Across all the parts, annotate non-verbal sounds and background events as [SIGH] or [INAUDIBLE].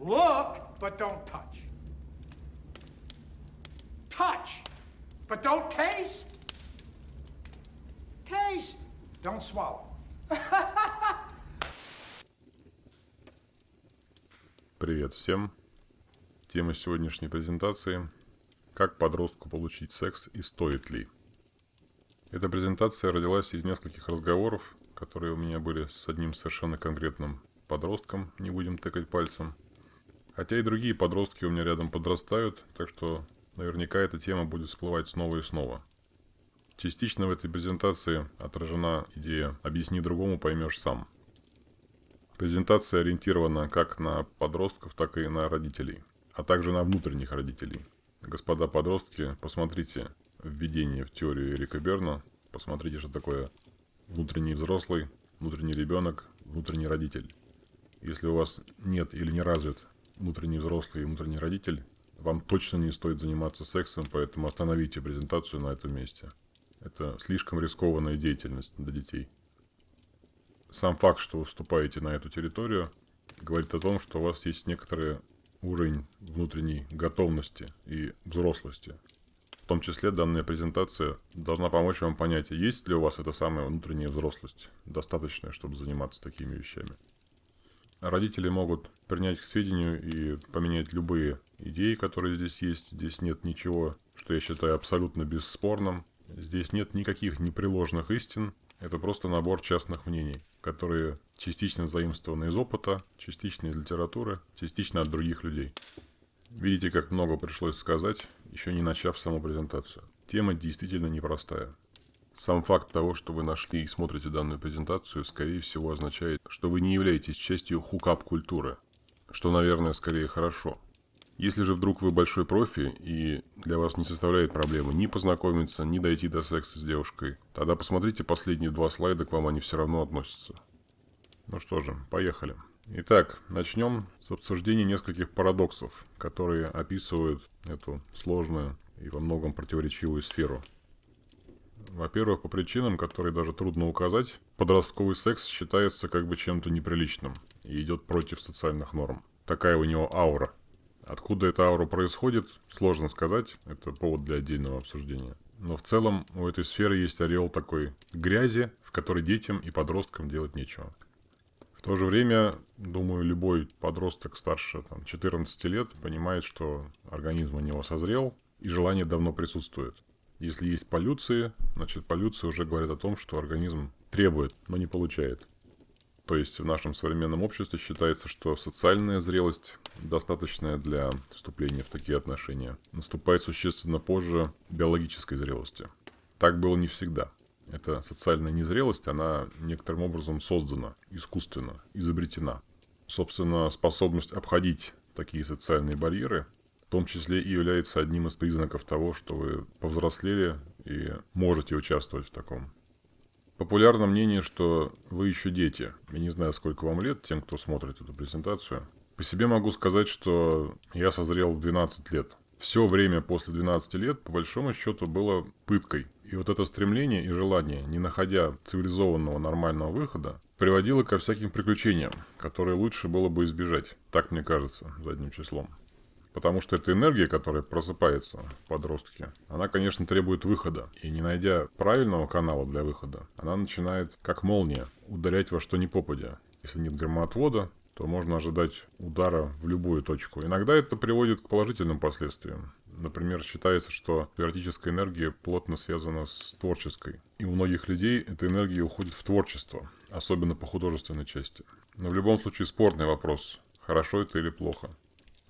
Look, but don't touch. Touch, but don't taste. Taste, don't swallow. Привет всем! Тема сегодняшней презентации – как подростку получить секс и стоит ли. Эта презентация родилась из нескольких разговоров, которые у меня были с одним совершенно конкретным подростком, не будем тыкать пальцем. Хотя и другие подростки у меня рядом подрастают, так что наверняка эта тема будет всплывать снова и снова. Частично в этой презентации отражена идея «объясни другому, поймешь сам». Презентация ориентирована как на подростков, так и на родителей, а также на внутренних родителей. Господа подростки, посмотрите введение в теорию Эрика Берна, посмотрите, что такое внутренний взрослый, внутренний ребенок, внутренний родитель. Если у вас нет или не развит внутренний взрослый и внутренний родитель, вам точно не стоит заниматься сексом, поэтому остановите презентацию на этом месте. Это слишком рискованная деятельность для детей. Сам факт, что вы вступаете на эту территорию, говорит о том, что у вас есть некоторый уровень внутренней готовности и взрослости. В том числе данная презентация должна помочь вам понять, есть ли у вас эта самая внутренняя взрослость, достаточная, чтобы заниматься такими вещами. Родители могут принять к сведению и поменять любые идеи, которые здесь есть. Здесь нет ничего, что я считаю абсолютно бесспорным. Здесь нет никаких непреложных истин. Это просто набор частных мнений, которые частично заимствованы из опыта, частично из литературы, частично от других людей. Видите, как много пришлось сказать, еще не начав саму презентацию. Тема действительно непростая. Сам факт того, что вы нашли и смотрите данную презентацию, скорее всего означает, что вы не являетесь частью хукап-культуры, что, наверное, скорее хорошо. Если же вдруг вы большой профи и для вас не составляет проблемы ни познакомиться, ни дойти до секса с девушкой, тогда посмотрите последние два слайда, к вам они все равно относятся. Ну что же, поехали. Итак, начнем с обсуждения нескольких парадоксов, которые описывают эту сложную и во многом противоречивую сферу – во-первых, по причинам, которые даже трудно указать, подростковый секс считается как бы чем-то неприличным и идет против социальных норм. Такая у него аура. Откуда эта аура происходит, сложно сказать, это повод для отдельного обсуждения. Но в целом у этой сферы есть ореол такой грязи, в которой детям и подросткам делать нечего. В то же время, думаю, любой подросток старше там, 14 лет понимает, что организм у него созрел и желание давно присутствует. Если есть полюции, значит полюции уже говорят о том, что организм требует, но не получает. То есть в нашем современном обществе считается, что социальная зрелость, достаточная для вступления в такие отношения, наступает существенно позже биологической зрелости. Так было не всегда. Эта социальная незрелость, она некоторым образом создана, искусственно, изобретена. Собственно, способность обходить такие социальные барьеры том числе и является одним из признаков того, что вы повзрослели и можете участвовать в таком. Популярно мнение, что вы еще дети. Я не знаю, сколько вам лет, тем, кто смотрит эту презентацию. По себе могу сказать, что я созрел в 12 лет. Все время после 12 лет, по большому счету, было пыткой. И вот это стремление и желание, не находя цивилизованного нормального выхода, приводило ко всяким приключениям, которые лучше было бы избежать. Так мне кажется, задним числом. Потому что эта энергия, которая просыпается в подростке, она, конечно, требует выхода. И не найдя правильного канала для выхода, она начинает, как молния, ударять во что ни попадя. Если нет громоотвода, то можно ожидать удара в любую точку. Иногда это приводит к положительным последствиям. Например, считается, что теоретическая энергия плотно связана с творческой. И у многих людей эта энергия уходит в творчество, особенно по художественной части. Но в любом случае спорный вопрос, хорошо это или плохо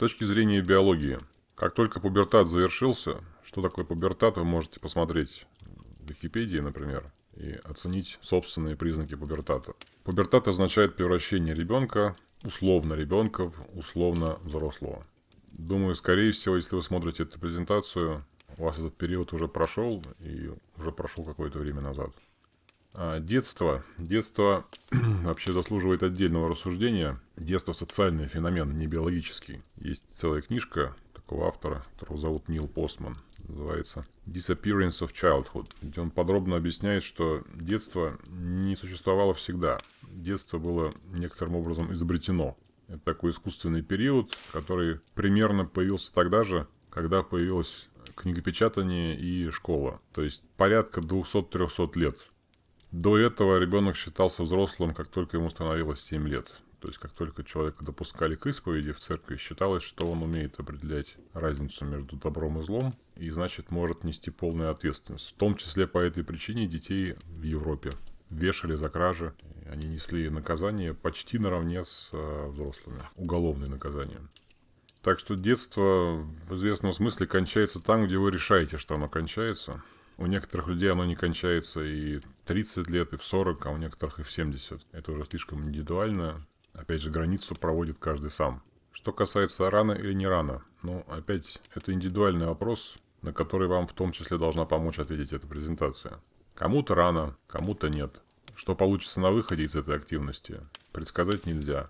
точки зрения биологии. Как только пубертат завершился, что такое пубертат, вы можете посмотреть в Википедии, например, и оценить собственные признаки пубертата. Пубертат означает превращение ребенка, условно ребенка, в условно взрослого. Думаю, скорее всего, если вы смотрите эту презентацию, у вас этот период уже прошел и уже прошел какое-то время назад. А, детство. Детство [CLEARS THROAT] вообще заслуживает отдельного рассуждения. Детство – социальный феномен, не биологический. Есть целая книжка такого автора, которого зовут Нил Постман. Называется «Disappearance of Childhood», где он подробно объясняет, что детство не существовало всегда. Детство было некоторым образом изобретено. Это такой искусственный период, который примерно появился тогда же, когда появилось книгопечатание и школа. То есть порядка 200-300 лет. До этого ребенок считался взрослым, как только ему становилось 7 лет. То есть, как только человека допускали к исповеди в церкви, считалось, что он умеет определять разницу между добром и злом, и значит может нести полную ответственность. В том числе по этой причине детей в Европе вешали за кражи. Они несли наказание почти наравне с э, взрослыми. Уголовное наказание. Так что детство в известном смысле кончается там, где вы решаете, что оно кончается. У некоторых людей оно не кончается и 30 лет, и в 40, а у некоторых и в 70. Это уже слишком индивидуально. Опять же, границу проводит каждый сам. Что касается рано или не рано, ну, опять, это индивидуальный вопрос, на который вам в том числе должна помочь ответить эта презентация. Кому-то рано, кому-то нет. Что получится на выходе из этой активности, предсказать нельзя.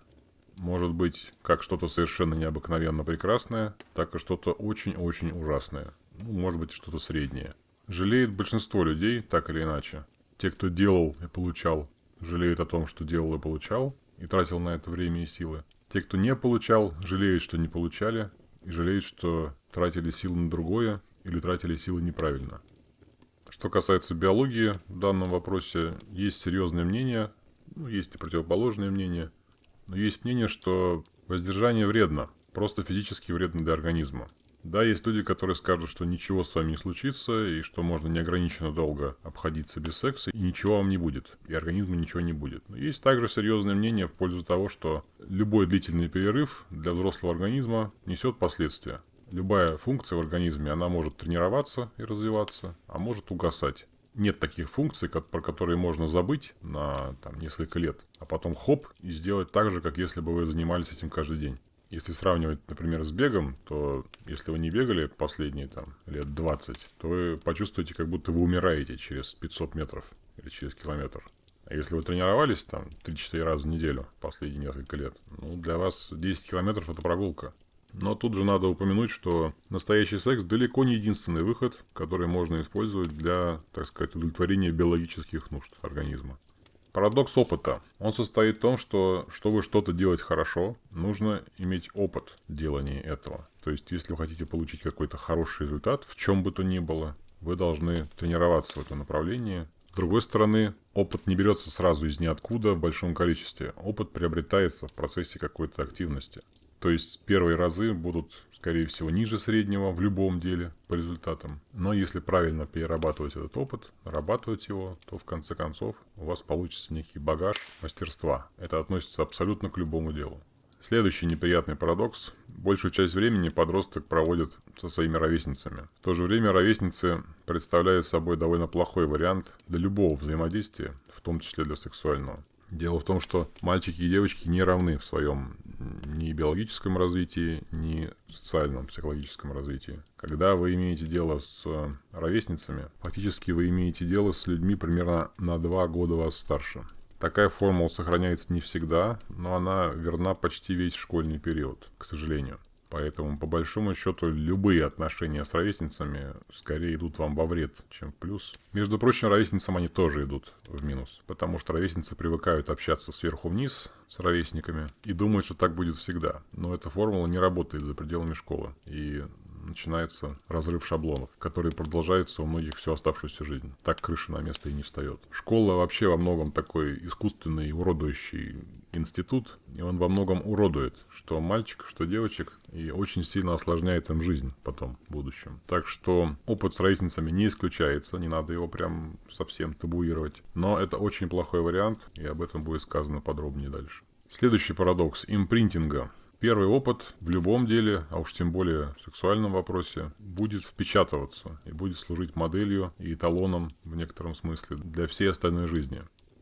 Может быть, как что-то совершенно необыкновенно прекрасное, так и что-то очень-очень ужасное. Ну, может быть, что-то среднее. Жалеет большинство людей, так или иначе. Те, кто делал и получал, жалеют о том, что делал и получал, и тратил на это время и силы. Те, кто не получал, жалеют, что не получали, и жалеют, что тратили силы на другое или тратили силы неправильно. Что касается биологии в данном вопросе, есть серьезное мнение, ну, есть и противоположное мнение, но есть мнение, что воздержание вредно, просто физически вредно для организма. Да, есть люди, которые скажут, что ничего с вами не случится, и что можно неограниченно долго обходиться без секса, и ничего вам не будет, и организму ничего не будет. Но есть также серьезное мнение в пользу того, что любой длительный перерыв для взрослого организма несет последствия. Любая функция в организме, она может тренироваться и развиваться, а может угасать. Нет таких функций, как, про которые можно забыть на там, несколько лет, а потом хоп и сделать так же, как если бы вы занимались этим каждый день. Если сравнивать, например, с бегом, то если вы не бегали последние там лет 20, то вы почувствуете, как будто вы умираете через 500 метров или через километр. А если вы тренировались там 3-4 раза в неделю последние несколько лет, ну, для вас 10 километров это прогулка. Но тут же надо упомянуть, что настоящий секс далеко не единственный выход, который можно использовать для, так сказать, удовлетворения биологических нужд организма. Парадокс опыта. Он состоит в том, что чтобы что-то делать хорошо, нужно иметь опыт делания этого. То есть, если вы хотите получить какой-то хороший результат, в чем бы то ни было, вы должны тренироваться в этом направлении. С другой стороны, опыт не берется сразу из ниоткуда в большом количестве. Опыт приобретается в процессе какой-то активности. То есть первые разы будут скорее всего, ниже среднего в любом деле по результатам. Но если правильно перерабатывать этот опыт, нарабатывать его, то в конце концов у вас получится некий багаж мастерства. Это относится абсолютно к любому делу. Следующий неприятный парадокс. Большую часть времени подросток проводит со своими ровесницами. В то же время ровесницы представляют собой довольно плохой вариант для любого взаимодействия, в том числе для сексуального. Дело в том, что мальчики и девочки не равны в своем ни биологическом развитии, ни социальном, психологическом развитии. Когда вы имеете дело с э, ровесницами, фактически вы имеете дело с людьми примерно на два года вас старше. Такая формула сохраняется не всегда, но она верна почти весь школьный период, к сожалению. Поэтому, по большому счету, любые отношения с ровесницами скорее идут вам во вред, чем в плюс. Между прочим, ровесницам они тоже идут в минус, потому что ровесницы привыкают общаться сверху вниз с ровесниками и думают, что так будет всегда. Но эта формула не работает за пределами школы. И начинается разрыв шаблонов, который продолжается у многих всю оставшуюся жизнь. Так крыша на место и не встает. Школа вообще во многом такой искусственный, уродующий институт, и он во многом уродует, что мальчик, что девочек, и очень сильно осложняет им жизнь потом, в будущем. Так что опыт с ровесницами не исключается, не надо его прям совсем табуировать. Но это очень плохой вариант, и об этом будет сказано подробнее дальше. Следующий парадокс импринтинга. Первый опыт в любом деле, а уж тем более в сексуальном вопросе, будет впечатываться и будет служить моделью и эталоном в некотором смысле для всей остальной жизни.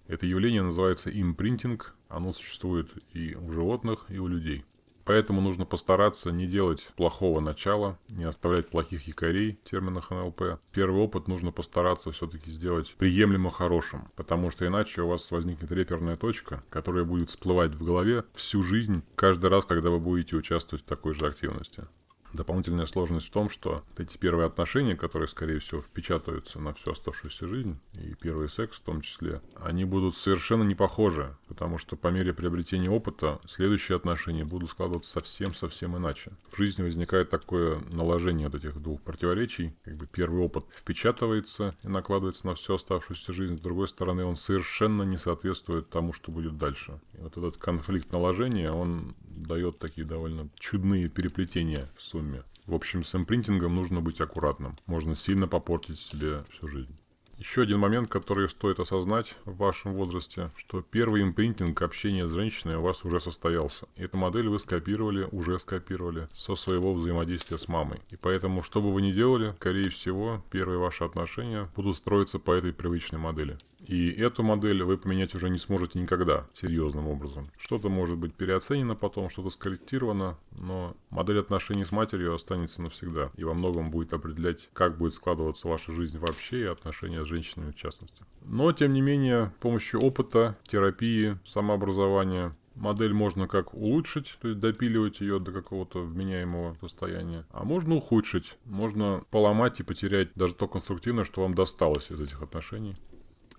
Это явление называется импринтинг, оно существует и у животных, и у людей. Поэтому нужно постараться не делать плохого начала, не оставлять плохих якорей в терминах НЛП. Первый опыт нужно постараться все-таки сделать приемлемо хорошим, потому что иначе у вас возникнет реперная точка, которая будет всплывать в голове всю жизнь, каждый раз, когда вы будете участвовать в такой же активности. Дополнительная сложность в том, что эти первые отношения, которые, скорее всего, впечатаются на всю оставшуюся жизнь, и первый секс в том числе, они будут совершенно не похожи, потому что по мере приобретения опыта следующие отношения будут складываться совсем-совсем иначе. В жизни возникает такое наложение вот этих двух противоречий. Как бы первый опыт впечатывается и накладывается на всю оставшуюся жизнь, с другой стороны, он совершенно не соответствует тому, что будет дальше. И вот этот конфликт наложения, он дает такие довольно чудные переплетения в сумме. В общем, с импринтингом нужно быть аккуратным. Можно сильно попортить себе всю жизнь. Еще один момент, который стоит осознать в вашем возрасте, что первый импринтинг общения с женщиной у вас уже состоялся. Эту модель вы скопировали, уже скопировали со своего взаимодействия с мамой. И поэтому, что бы вы ни делали, скорее всего, первые ваши отношения будут строиться по этой привычной модели. И эту модель вы поменять уже не сможете никогда серьезным образом. Что-то может быть переоценено потом, что-то скорректировано, но модель отношений с матерью останется навсегда. И во многом будет определять, как будет складываться ваша жизнь вообще и отношения с женщинами в частности. Но, тем не менее, с помощью опыта, терапии, самообразования Модель можно как улучшить, то есть допиливать ее до какого-то вменяемого состояния, а можно ухудшить, можно поломать и потерять даже то конструктивное, что вам досталось из этих отношений.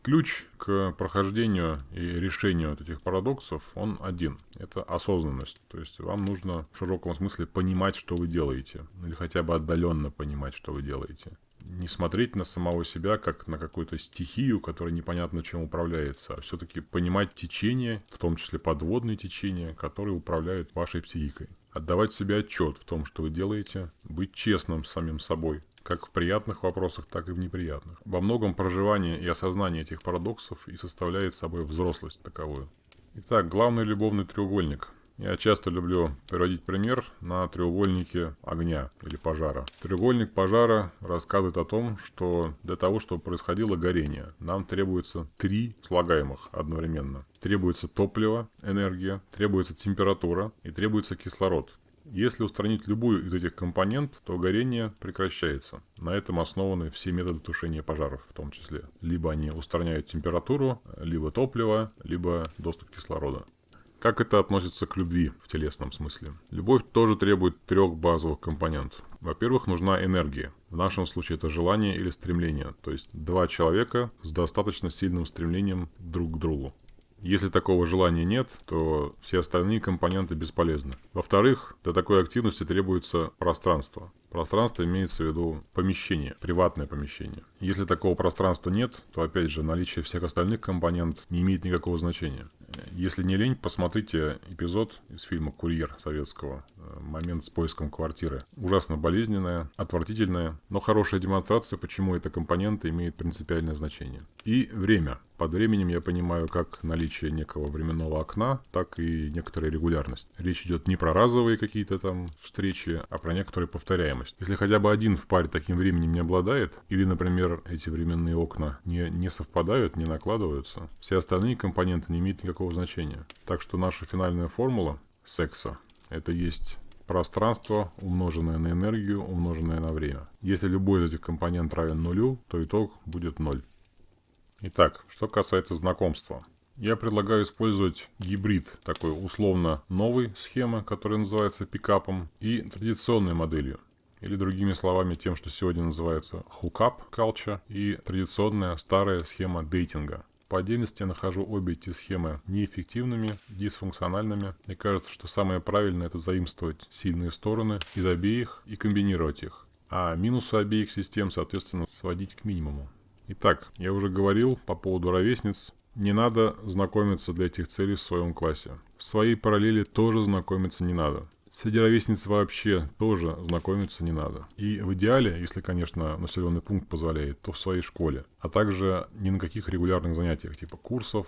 Ключ к прохождению и решению вот этих парадоксов, он один. Это осознанность. То есть вам нужно в широком смысле понимать, что вы делаете. Или хотя бы отдаленно понимать, что вы делаете. Не смотреть на самого себя как на какую-то стихию, которая непонятно чем управляется, а все-таки понимать течение, в том числе подводные течения, которые управляют вашей психикой. Отдавать себе отчет в том, что вы делаете, быть честным с самим собой, как в приятных вопросах, так и в неприятных. Во многом проживание и осознание этих парадоксов и составляет собой взрослость таковую. Итак, главный любовный треугольник. Я часто люблю приводить пример на треугольнике огня или пожара. Треугольник пожара рассказывает о том, что для того, чтобы происходило горение, нам требуется три слагаемых одновременно. Требуется топливо, энергия, требуется температура и требуется кислород. Если устранить любую из этих компонент, то горение прекращается. На этом основаны все методы тушения пожаров в том числе. Либо они устраняют температуру, либо топливо, либо доступ кислорода. Как это относится к любви в телесном смысле? Любовь тоже требует трех базовых компонентов. Во-первых, нужна энергия. В нашем случае это желание или стремление. То есть два человека с достаточно сильным стремлением друг к другу. Если такого желания нет, то все остальные компоненты бесполезны. Во-вторых, для такой активности требуется пространство. Пространство имеется в виду помещение, приватное помещение. Если такого пространства нет, то опять же наличие всех остальных компонентов не имеет никакого значения. Если не лень, посмотрите эпизод из фильма «Курьер» советского. Э, момент с поиском квартиры. Ужасно болезненная, отвратительная, но хорошая демонстрация, почему эта компонента имеет принципиальное значение. И время. Под временем я понимаю как наличие некого временного окна, так и некоторая регулярность. Речь идет не про разовые какие-то там встречи, а про некоторую повторяемость. Если хотя бы один в паре таким временем не обладает, или, например, эти временные окна не, не совпадают, не накладываются, все остальные компоненты не имеют никакого значения. Так что наша финальная формула секса – это есть пространство, умноженное на энергию, умноженное на время. Если любой из этих компонентов равен нулю, то итог будет ноль. Итак, что касается знакомства. Я предлагаю использовать гибрид такой условно новой схемы, которая называется пикапом, и традиционной моделью. Или другими словами, тем, что сегодня называется hookup culture и традиционная старая схема дейтинга. По отдельности я нахожу обе эти схемы неэффективными, дисфункциональными. Мне кажется, что самое правильное это заимствовать сильные стороны из обеих и комбинировать их. А минусы обеих систем, соответственно, сводить к минимуму. Итак, я уже говорил по поводу ровесниц. Не надо знакомиться для этих целей в своем классе. В своей параллели тоже знакомиться не надо. Среди ровесниц вообще тоже знакомиться не надо. И в идеале, если, конечно, населенный пункт позволяет, то в своей школе. А также ни на каких регулярных занятиях, типа курсов,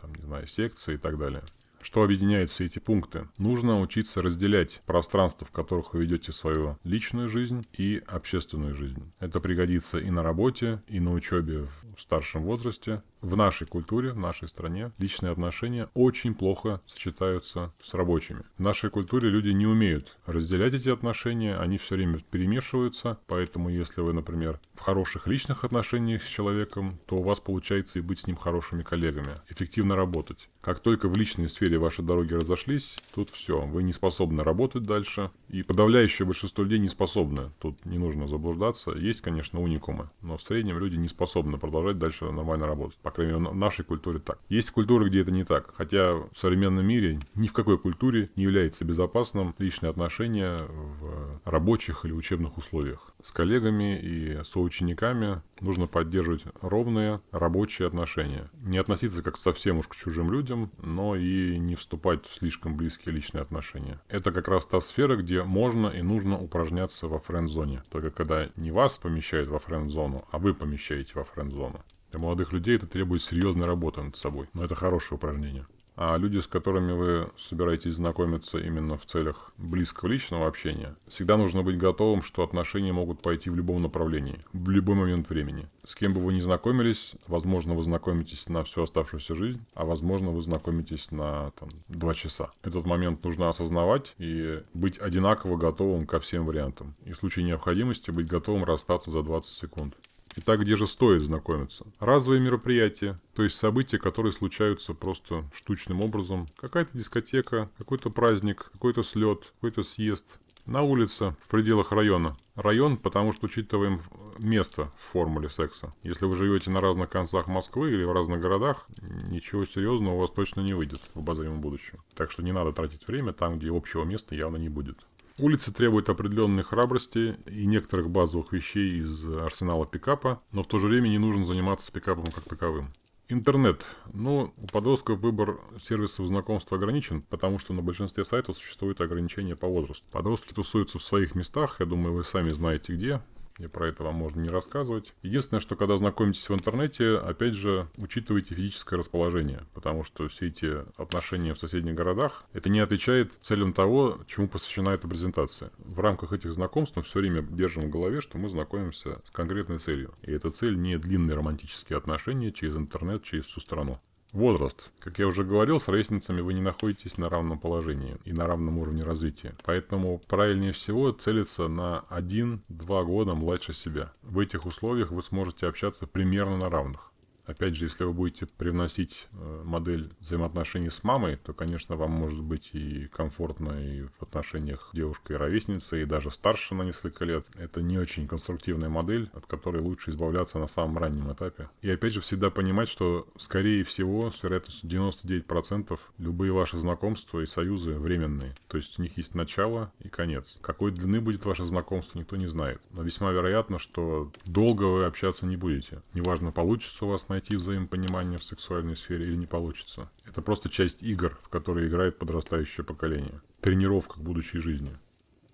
там, не знаю, секций и так далее. Что объединяет все эти пункты? Нужно учиться разделять пространства, в которых вы ведете свою личную жизнь и общественную жизнь. Это пригодится и на работе, и на учебе в старшем возрасте. В нашей культуре, в нашей стране личные отношения очень плохо сочетаются с рабочими. В нашей культуре люди не умеют разделять эти отношения, они все время перемешиваются, поэтому если вы, например, в хороших личных отношениях с человеком, то у вас получается и быть с ним хорошими коллегами, эффективно работать. Как только в личной сфере ваши дороги разошлись, тут все, вы не способны работать дальше, и подавляющее большинство людей не способны. Тут не нужно заблуждаться. Есть, конечно, уникумы, но в среднем люди не способны продолжать дальше нормально работать. По крайней мере, в нашей культуре так. Есть культуры, где это не так. Хотя в современном мире ни в какой культуре не является безопасным личные отношения в рабочих или учебных условиях. С коллегами и соучениками нужно поддерживать ровные рабочие отношения. Не относиться как совсем уж к чужим людям, но и не вступать в слишком близкие личные отношения. Это как раз та сфера, где можно и нужно упражняться во френд-зоне. Только когда не вас помещают во френд-зону, а вы помещаете во френд-зону. Для молодых людей это требует серьезной работы над собой, но это хорошее упражнение. А люди, с которыми вы собираетесь знакомиться именно в целях близкого личного общения, всегда нужно быть готовым, что отношения могут пойти в любом направлении, в любой момент времени. С кем бы вы ни знакомились, возможно, вы знакомитесь на всю оставшуюся жизнь, а возможно, вы знакомитесь на там, два часа. Этот момент нужно осознавать и быть одинаково готовым ко всем вариантам. И в случае необходимости быть готовым расстаться за 20 секунд. Итак, где же стоит знакомиться? Разовые мероприятия, то есть события, которые случаются просто штучным образом. Какая-то дискотека, какой-то праздник, какой-то слет, какой-то съезд. На улице, в пределах района. Район, потому что учитываем место в формуле секса. Если вы живете на разных концах Москвы или в разных городах, ничего серьезного у вас точно не выйдет в обозримом будущем. Так что не надо тратить время там, где общего места явно не будет. Улицы требуют определенной храбрости и некоторых базовых вещей из арсенала пикапа, но в то же время не нужно заниматься пикапом как таковым. Интернет. Ну, у подростков выбор сервисов знакомства ограничен, потому что на большинстве сайтов существует ограничение по возрасту. Подростки тусуются в своих местах, я думаю, вы сами знаете где. И про это вам можно не рассказывать. Единственное, что когда знакомитесь в интернете, опять же, учитывайте физическое расположение, потому что все эти отношения в соседних городах, это не отвечает целям того, чему посвящена эта презентация. В рамках этих знакомств мы все время держим в голове, что мы знакомимся с конкретной целью. И эта цель не длинные романтические отношения через интернет, через всю страну. Возраст. Как я уже говорил, с ровесницами вы не находитесь на равном положении и на равном уровне развития. Поэтому правильнее всего целиться на 1-2 года младше себя. В этих условиях вы сможете общаться примерно на равных. Опять же, если вы будете привносить э, модель взаимоотношений с мамой, то, конечно, вам может быть и комфортно и в отношениях девушкой и и даже старше на несколько лет. Это не очень конструктивная модель, от которой лучше избавляться на самом раннем этапе. И опять же, всегда понимать, что, скорее всего, с вероятностью 99% любые ваши знакомства и союзы временные. То есть у них есть начало и конец. Какой длины будет ваше знакомство, никто не знает. Но весьма вероятно, что долго вы общаться не будете. Неважно, получится у вас на найти взаимопонимание в сексуальной сфере или не получится. Это просто часть игр, в которые играет подрастающее поколение. Тренировка к будущей жизни.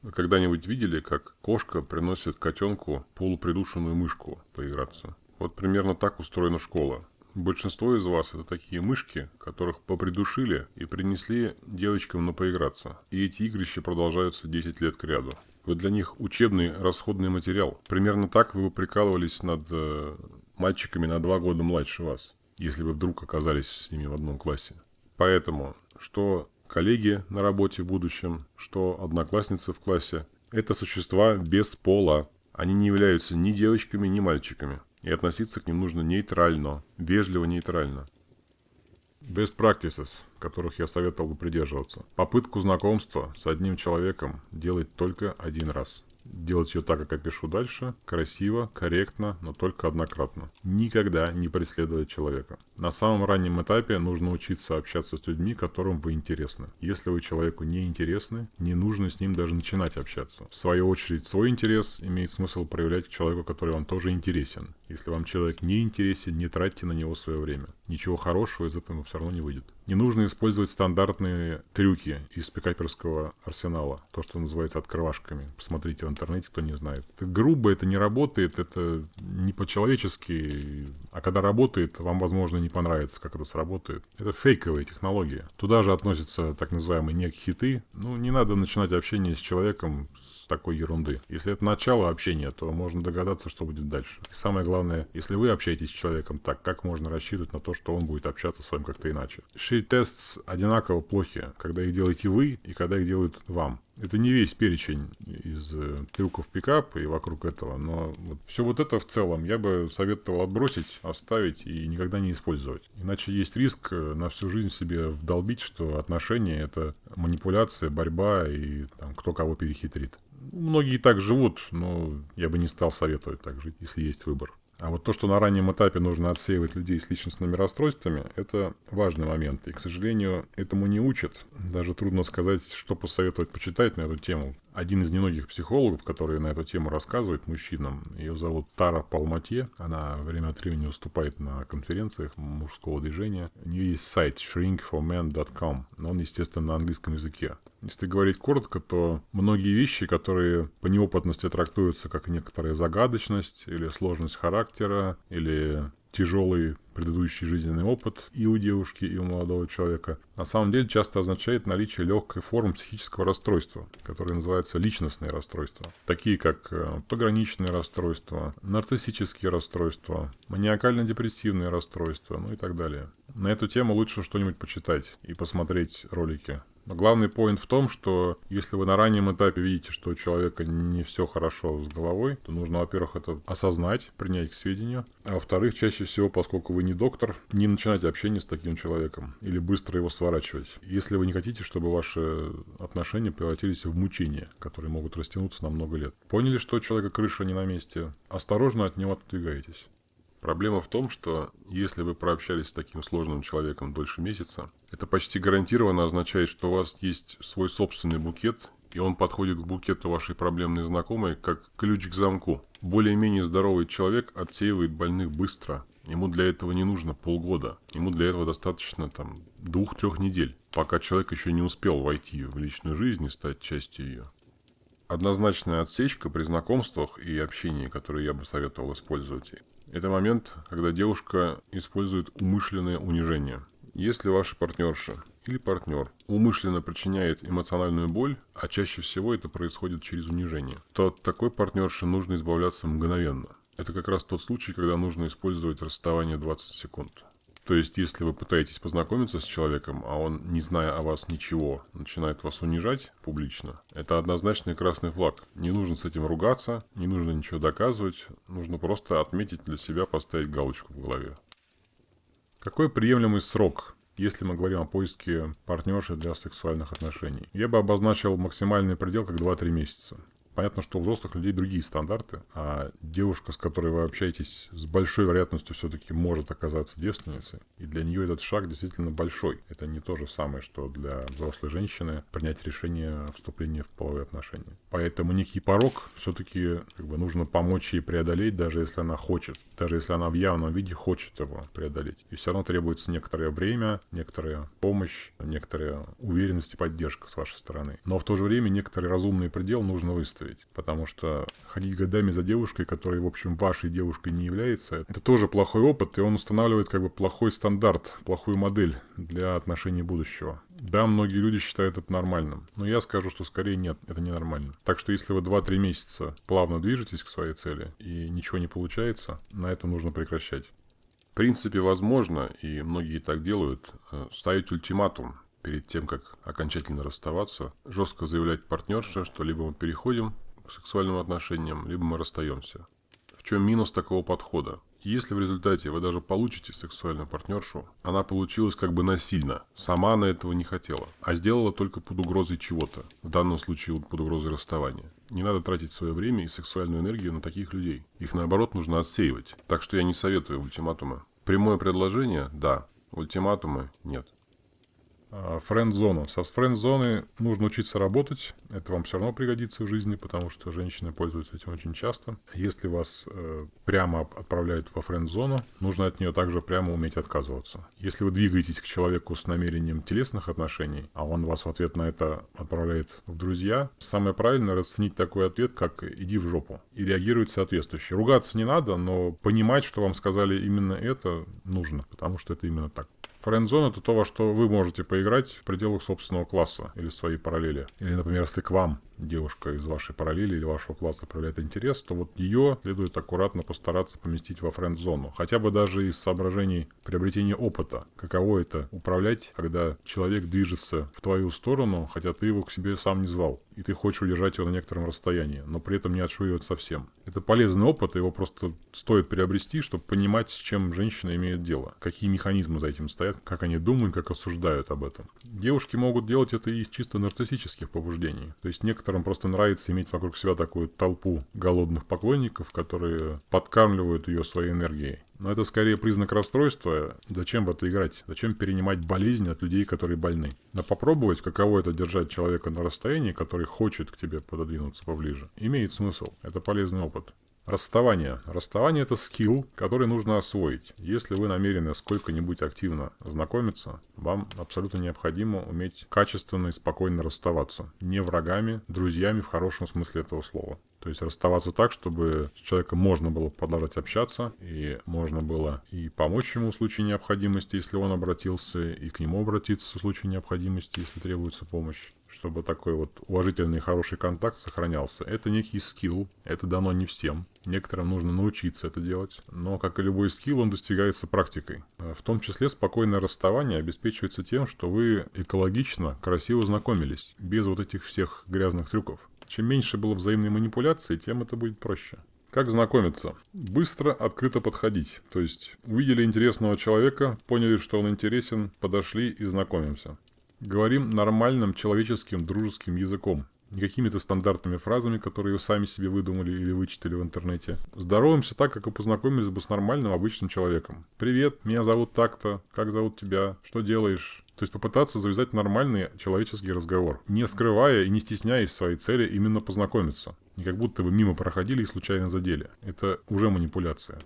Вы когда-нибудь видели, как кошка приносит котенку полупридушенную мышку поиграться? Вот примерно так устроена школа. Большинство из вас это такие мышки, которых попридушили и принесли девочкам на поиграться. И эти игрища продолжаются 10 лет к ряду. Вы для них учебный расходный материал. Примерно так вы прикалывались над э, мальчиками на два года младше вас, если вы вдруг оказались с ними в одном классе. Поэтому, что коллеги на работе в будущем, что одноклассницы в классе, это существа без пола. Они не являются ни девочками, ни мальчиками. И относиться к ним нужно нейтрально, вежливо-нейтрально. Best practices, которых я советовал бы придерживаться. Попытку знакомства с одним человеком делать только один раз. Делать ее так, как я пишу дальше, красиво, корректно, но только однократно. Никогда не преследовать человека. На самом раннем этапе нужно учиться общаться с людьми, которым вы интересны. Если вы человеку не интересны, не нужно с ним даже начинать общаться. В свою очередь, свой интерес имеет смысл проявлять к человеку, который вам тоже интересен. Если вам человек не интересен, не тратьте на него свое время. Ничего хорошего из этого все равно не выйдет. Не нужно использовать стандартные трюки из пикаперского арсенала. То, что называется открывашками. Посмотрите в интернете, кто не знает. Это грубо, это не работает, это не по-человечески. А когда работает, вам, возможно, не понравится, как это сработает. Это фейковая технология. Туда же относятся так называемые нек-хиты. Ну, не надо начинать общение с человеком такой ерунды. Если это начало общения, то можно догадаться, что будет дальше. И самое главное, если вы общаетесь с человеком так, как можно рассчитывать на то, что он будет общаться с вами как-то иначе. Шей-тест одинаково плохи, когда их делаете вы и когда их делают вам. Это не весь перечень из э, трюков пикап и вокруг этого, но вот все вот это в целом я бы советовал отбросить, оставить и никогда не использовать. Иначе есть риск э, на всю жизнь себе вдолбить, что отношения это манипуляция, борьба и там, кто кого перехитрит. Многие так живут, но я бы не стал советовать так жить, если есть выбор. А вот то, что на раннем этапе нужно отсеивать людей с личностными расстройствами, это важный момент. И, к сожалению, этому не учат. Даже трудно сказать, что посоветовать почитать на эту тему. Один из немногих психологов, который на эту тему рассказывает мужчинам, ее зовут Тара Палматье. Она время от времени выступает на конференциях мужского движения. У нее есть сайт shrinkformen.com, но он, естественно, на английском языке. Если говорить коротко, то многие вещи, которые по неопытности трактуются как некоторая загадочность или сложность характера, или тяжелый предыдущий жизненный опыт и у девушки, и у молодого человека, на самом деле часто означает наличие легкой формы психического расстройства, которое называется личностные расстройства, такие как э, пограничные расстройства, нарциссические расстройства, маниакально-депрессивные расстройства, ну и так далее. На эту тему лучше что-нибудь почитать и посмотреть ролики но главный поинт в том, что если вы на раннем этапе видите, что у человека не все хорошо с головой, то нужно, во-первых, это осознать, принять к сведению. А во-вторых, чаще всего, поскольку вы не доктор, не начинать общение с таким человеком или быстро его сворачивать. Если вы не хотите, чтобы ваши отношения превратились в мучения, которые могут растянуться на много лет. Поняли, что у человека крыша не на месте? Осторожно от него отодвигаетесь. Проблема в том, что если вы прообщались с таким сложным человеком дольше месяца, это почти гарантированно означает, что у вас есть свой собственный букет, и он подходит к букету вашей проблемной знакомой как ключ к замку. Более-менее здоровый человек отсеивает больных быстро. Ему для этого не нужно полгода. Ему для этого достаточно там двух-трех недель, пока человек еще не успел войти в личную жизнь и стать частью ее. Однозначная отсечка при знакомствах и общении, которые я бы советовал использовать, это момент, когда девушка использует умышленное унижение. Если ваша партнерша или партнер умышленно причиняет эмоциональную боль, а чаще всего это происходит через унижение, то от такой партнерши нужно избавляться мгновенно. Это как раз тот случай, когда нужно использовать расставание 20 секунд. То есть, если вы пытаетесь познакомиться с человеком, а он, не зная о вас ничего, начинает вас унижать публично, это однозначный красный флаг. Не нужно с этим ругаться, не нужно ничего доказывать, нужно просто отметить для себя, поставить галочку в голове. Какой приемлемый срок если мы говорим о поиске партнерши для сексуальных отношений. Я бы обозначил максимальный предел как 2-3 месяца. Понятно, что у взрослых людей другие стандарты, а девушка, с которой вы общаетесь, с большой вероятностью все-таки может оказаться девственницей. И для нее этот шаг действительно большой. Это не то же самое, что для взрослой женщины принять решение о вступлении в половые отношения. Поэтому некий порог все-таки как бы, нужно помочь ей преодолеть, даже если она хочет. Даже если она в явном виде хочет его преодолеть. И все равно требуется некоторое время, некоторая помощь, некоторая уверенность и поддержка с вашей стороны. Но в то же время некоторый разумный предел нужно выставить выставить. Потому что ходить годами за девушкой, которая, в общем, вашей девушкой не является, это тоже плохой опыт, и он устанавливает как бы плохой стандарт, плохую модель для отношений будущего. Да, многие люди считают это нормальным, но я скажу, что скорее нет, это ненормально. Так что если вы 2-3 месяца плавно движетесь к своей цели и ничего не получается, на это нужно прекращать. В принципе, возможно, и многие так делают, э, ставить ультиматум перед тем, как окончательно расставаться, жестко заявлять партнерше, что либо мы переходим к сексуальным отношениям, либо мы расстаемся. В чем минус такого подхода? Если в результате вы даже получите сексуальную партнершу, она получилась как бы насильно. Сама она этого не хотела, а сделала только под угрозой чего-то. В данном случае под угрозой расставания. Не надо тратить свое время и сексуальную энергию на таких людей. Их наоборот нужно отсеивать. Так что я не советую ультиматумы. Прямое предложение – да. Ультиматумы – нет. А, Френд-зона. Со френд-зоны нужно учиться работать. Это вам все равно пригодится в жизни, потому что женщины пользуются этим очень часто. Если вас э, прямо отправляют во френд-зону, нужно от нее также прямо уметь отказываться. Если вы двигаетесь к человеку с намерением телесных отношений, а он вас в ответ на это отправляет в друзья, самое правильное расценить такой ответ, как «иди в жопу» и реагировать соответствующе. Ругаться не надо, но понимать, что вам сказали именно это, нужно, потому что это именно так. Френдзон это то, во что вы можете поиграть в пределах собственного класса или своей параллели. Или, например, если к вам девушка из вашей параллели или вашего класса проявляет интерес, то вот ее следует аккуратно постараться поместить во френд-зону. Хотя бы даже из соображений приобретения опыта. Каково это управлять, когда человек движется в твою сторону, хотя ты его к себе сам не звал. И ты хочешь удержать его на некотором расстоянии, но при этом не отшуривать совсем. Это полезный опыт, его просто стоит приобрести, чтобы понимать, с чем женщина имеет дело. Какие механизмы за этим стоят, как они думают, как осуждают об этом. Девушки могут делать это из чисто нарциссических побуждений. То есть некоторым просто нравится иметь вокруг себя такую толпу голодных поклонников, которые подкармливают ее своей энергией. Но это скорее признак расстройства. Зачем в это играть? Зачем перенимать болезнь от людей, которые больны? Но попробовать, каково это держать человека на расстоянии, который хочет к тебе пододвинуться поближе, имеет смысл. Это полезный опыт. Расставание. Расставание – это скилл, который нужно освоить. Если вы намерены сколько-нибудь активно знакомиться, вам абсолютно необходимо уметь качественно и спокойно расставаться. Не врагами, друзьями в хорошем смысле этого слова. То есть расставаться так, чтобы с человеком можно было продолжать общаться, и можно было и помочь ему в случае необходимости, если он обратился, и к нему обратиться в случае необходимости, если требуется помощь чтобы такой вот уважительный хороший контакт сохранялся. Это некий скилл, это дано не всем. Некоторым нужно научиться это делать, но, как и любой скилл, он достигается практикой. В том числе спокойное расставание обеспечивается тем, что вы экологично, красиво знакомились, без вот этих всех грязных трюков. Чем меньше было взаимной манипуляции, тем это будет проще. Как знакомиться? Быстро, открыто подходить. То есть увидели интересного человека, поняли, что он интересен, подошли и знакомимся. Говорим нормальным человеческим дружеским языком. Не какими-то стандартными фразами, которые вы сами себе выдумали или вычитали в интернете. Здороваемся так, как и познакомились бы с нормальным обычным человеком. «Привет, меня зовут так-то, как зовут тебя, что делаешь?» То есть попытаться завязать нормальный человеческий разговор, не скрывая и не стесняясь своей цели именно познакомиться. Не как будто вы мимо проходили и случайно задели. Это уже манипуляция.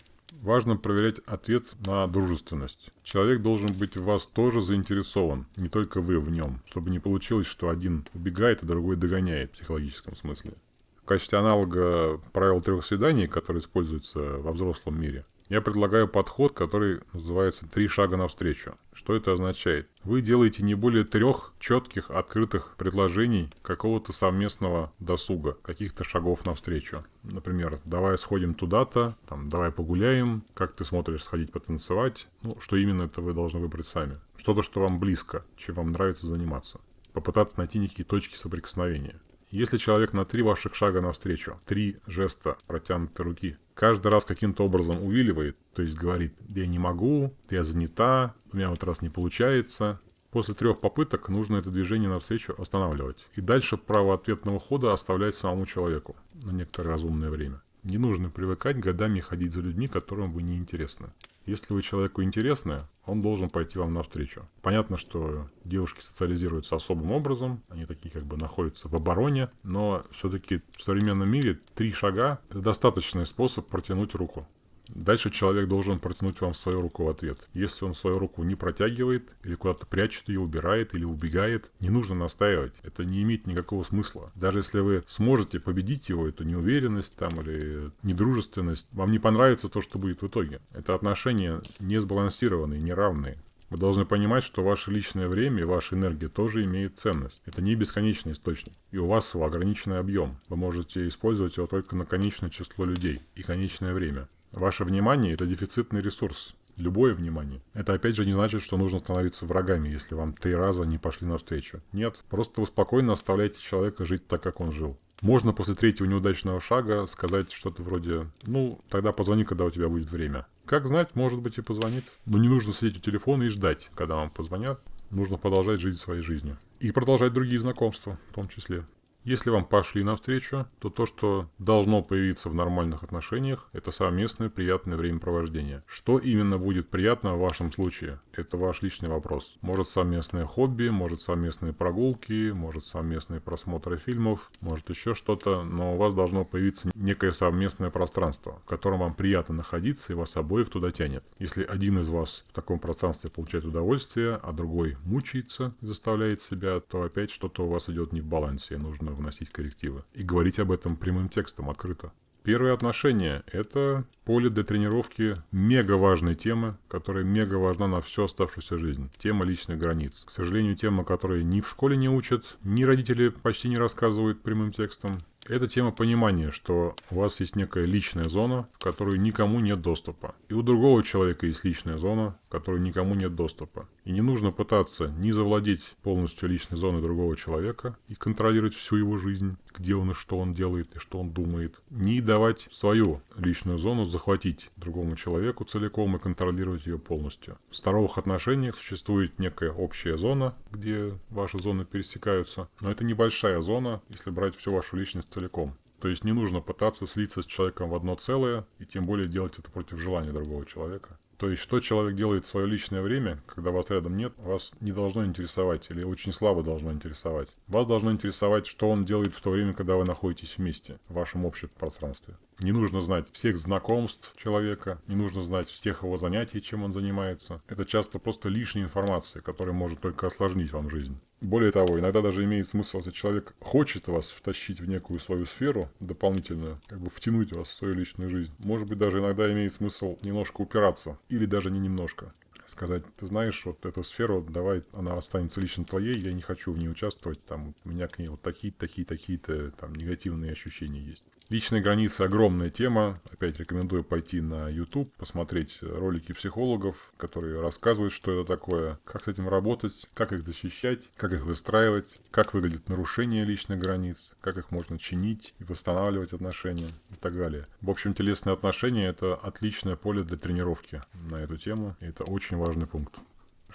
Важно проверять ответ на дружественность. Человек должен быть в вас тоже заинтересован, не только вы в нем, чтобы не получилось, что один убегает, а другой догоняет в психологическом смысле. В качестве аналога правил трех свиданий, которые используются во взрослом мире, я предлагаю подход, который называется «три шага навстречу». Что это означает? Вы делаете не более трех четких, открытых предложений какого-то совместного досуга, каких-то шагов навстречу. Например, давай сходим туда-то, там, давай погуляем, как ты смотришь сходить потанцевать. Ну, что именно это вы должны выбрать сами. Что-то, что вам близко, чем вам нравится заниматься. Попытаться найти некие точки соприкосновения. Если человек на три ваших шага навстречу, три жеста протянутой руки, каждый раз каким-то образом увиливает, то есть говорит, я не могу, я занята, у меня вот раз не получается, После трех попыток нужно это движение навстречу останавливать. И дальше право ответного хода оставлять самому человеку на некоторое разумное время. Не нужно привыкать годами ходить за людьми, которым вы не интересны. Если вы человеку интересны, он должен пойти вам навстречу. Понятно, что девушки социализируются особым образом, они такие как бы находятся в обороне, но все-таки в современном мире три шага – это достаточный способ протянуть руку. Дальше человек должен протянуть вам свою руку в ответ. Если он свою руку не протягивает, или куда-то прячет ее, убирает, или убегает, не нужно настаивать. Это не имеет никакого смысла. Даже если вы сможете победить его, эту неуверенность там или недружественность, вам не понравится то, что будет в итоге. Это отношения не сбалансированные, неравные. Вы должны понимать, что ваше личное время и ваша энергия тоже имеют ценность. Это не бесконечный источник. И у вас его ограниченный объем. Вы можете использовать его только на конечное число людей и конечное время. Ваше внимание – это дефицитный ресурс. Любое внимание. Это опять же не значит, что нужно становиться врагами, если вам три раза не пошли навстречу. Нет, просто вы спокойно оставляете человека жить так, как он жил. Можно после третьего неудачного шага сказать что-то вроде «Ну, тогда позвони, когда у тебя будет время». Как знать, может быть и позвонит. Но не нужно сидеть у телефона и ждать, когда вам позвонят. Нужно продолжать жить своей жизнью. И продолжать другие знакомства в том числе. Если вам пошли навстречу, то то, что должно появиться в нормальных отношениях, это совместное приятное времяпровождение. Что именно будет приятно в вашем случае? Это ваш личный вопрос. Может совместное хобби, может совместные прогулки, может совместные просмотры фильмов, может еще что-то, но у вас должно появиться некое совместное пространство, в котором вам приятно находиться и вас обоих туда тянет. Если один из вас в таком пространстве получает удовольствие, а другой мучается заставляет себя, то опять что-то у вас идет не в балансе, и нужно вносить коррективы. И говорить об этом прямым текстом, открыто. Первые отношения – это поле для тренировки мега важной темы, которая мега важна на всю оставшуюся жизнь. Тема личных границ. К сожалению, тема, которой ни в школе не учат, ни родители почти не рассказывают прямым текстом. Это тема понимания, что у вас есть некая личная зона, в которую никому нет доступа. И у другого человека есть личная зона, в которую никому нет доступа. И не нужно пытаться не завладеть полностью личной зоной другого человека и контролировать всю его жизнь, где он и что он делает, и что он думает. Не давать свою личную зону захватить другому человеку целиком и контролировать ее полностью. В здоровых отношениях существует некая общая зона, где ваши зоны пересекаются, но это небольшая зона, если брать всю вашу личность целиком. То есть не нужно пытаться слиться с человеком в одно целое, и тем более делать это против желания другого человека. То есть, что человек делает в свое личное время, когда вас рядом нет, вас не должно интересовать или очень слабо должно интересовать. Вас должно интересовать, что он делает в то время, когда вы находитесь вместе, в вашем общем пространстве. Не нужно знать всех знакомств человека, не нужно знать всех его занятий, чем он занимается. Это часто просто лишняя информация, которая может только осложнить вам жизнь. Более того, иногда даже имеет смысл, если человек хочет вас втащить в некую свою сферу дополнительную, как бы втянуть вас в свою личную жизнь. Может быть, даже иногда имеет смысл немножко упираться, или даже не немножко сказать, ты знаешь, вот эту сферу, давай, она останется лично твоей, я не хочу в ней участвовать, там, у меня к ней вот такие, такие, такие-то, там, негативные ощущения есть. Личные границы огромная тема. Опять рекомендую пойти на YouTube, посмотреть ролики психологов, которые рассказывают, что это такое, как с этим работать, как их защищать, как их выстраивать, как выглядит нарушение личных границ, как их можно чинить и восстанавливать отношения и так далее. В общем, телесные отношения – это отличное поле для тренировки на эту тему, и это очень важный пункт.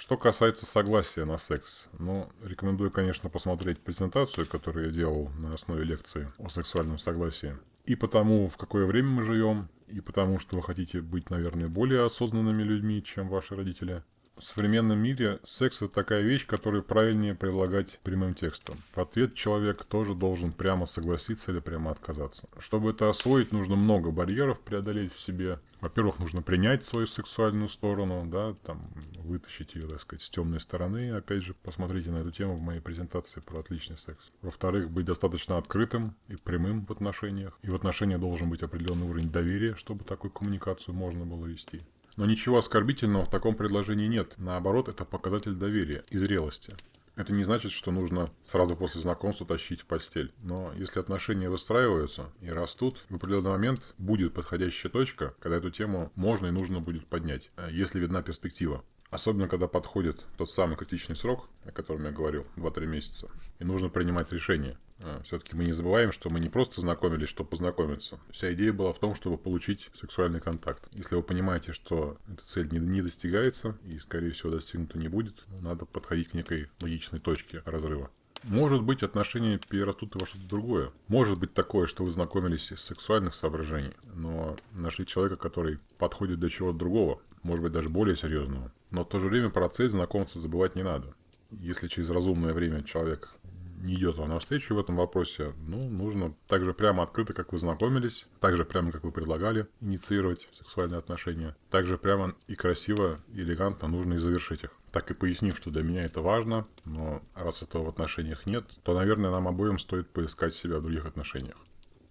Что касается согласия на секс, ну, рекомендую, конечно, посмотреть презентацию, которую я делал на основе лекции о сексуальном согласии. И потому, в какое время мы живем, и потому, что вы хотите быть, наверное, более осознанными людьми, чем ваши родители – в современном мире секс это такая вещь, которую правильнее предлагать прямым текстом. В ответ человек тоже должен прямо согласиться или прямо отказаться. Чтобы это освоить, нужно много барьеров преодолеть в себе. Во-первых, нужно принять свою сексуальную сторону, да, там, вытащить ее, так сказать, с темной стороны. Опять же, посмотрите на эту тему в моей презентации про отличный секс. Во-вторых, быть достаточно открытым и прямым в отношениях. И в отношениях должен быть определенный уровень доверия, чтобы такую коммуникацию можно было вести. Но ничего оскорбительного в таком предложении нет. Наоборот, это показатель доверия и зрелости. Это не значит, что нужно сразу после знакомства тащить в постель. Но если отношения выстраиваются и растут, в определенный момент будет подходящая точка, когда эту тему можно и нужно будет поднять, э, если видна перспектива. Особенно, когда подходит тот самый критичный срок, о котором я говорил, 2-3 месяца, и нужно принимать решение. А, Все-таки мы не забываем, что мы не просто знакомились, чтобы познакомиться. Вся идея была в том, чтобы получить сексуальный контакт. Если вы понимаете, что эта цель не, достигается и, скорее всего, достигнута не будет, надо подходить к некой логичной точке разрыва. Может быть, отношения перерастут во что-то другое. Может быть такое, что вы знакомились из сексуальных соображений, но нашли человека, который подходит для чего-то другого, может быть, даже более серьезного. Но в то же время процесс знакомства забывать не надо. Если через разумное время человек не идет вам навстречу в этом вопросе, ну, нужно так же прямо открыто, как вы знакомились, так же прямо, как вы предлагали инициировать сексуальные отношения, так же прямо и красиво, и элегантно нужно и завершить их. Так и пояснив, что для меня это важно, но раз этого в отношениях нет, то, наверное, нам обоим стоит поискать себя в других отношениях.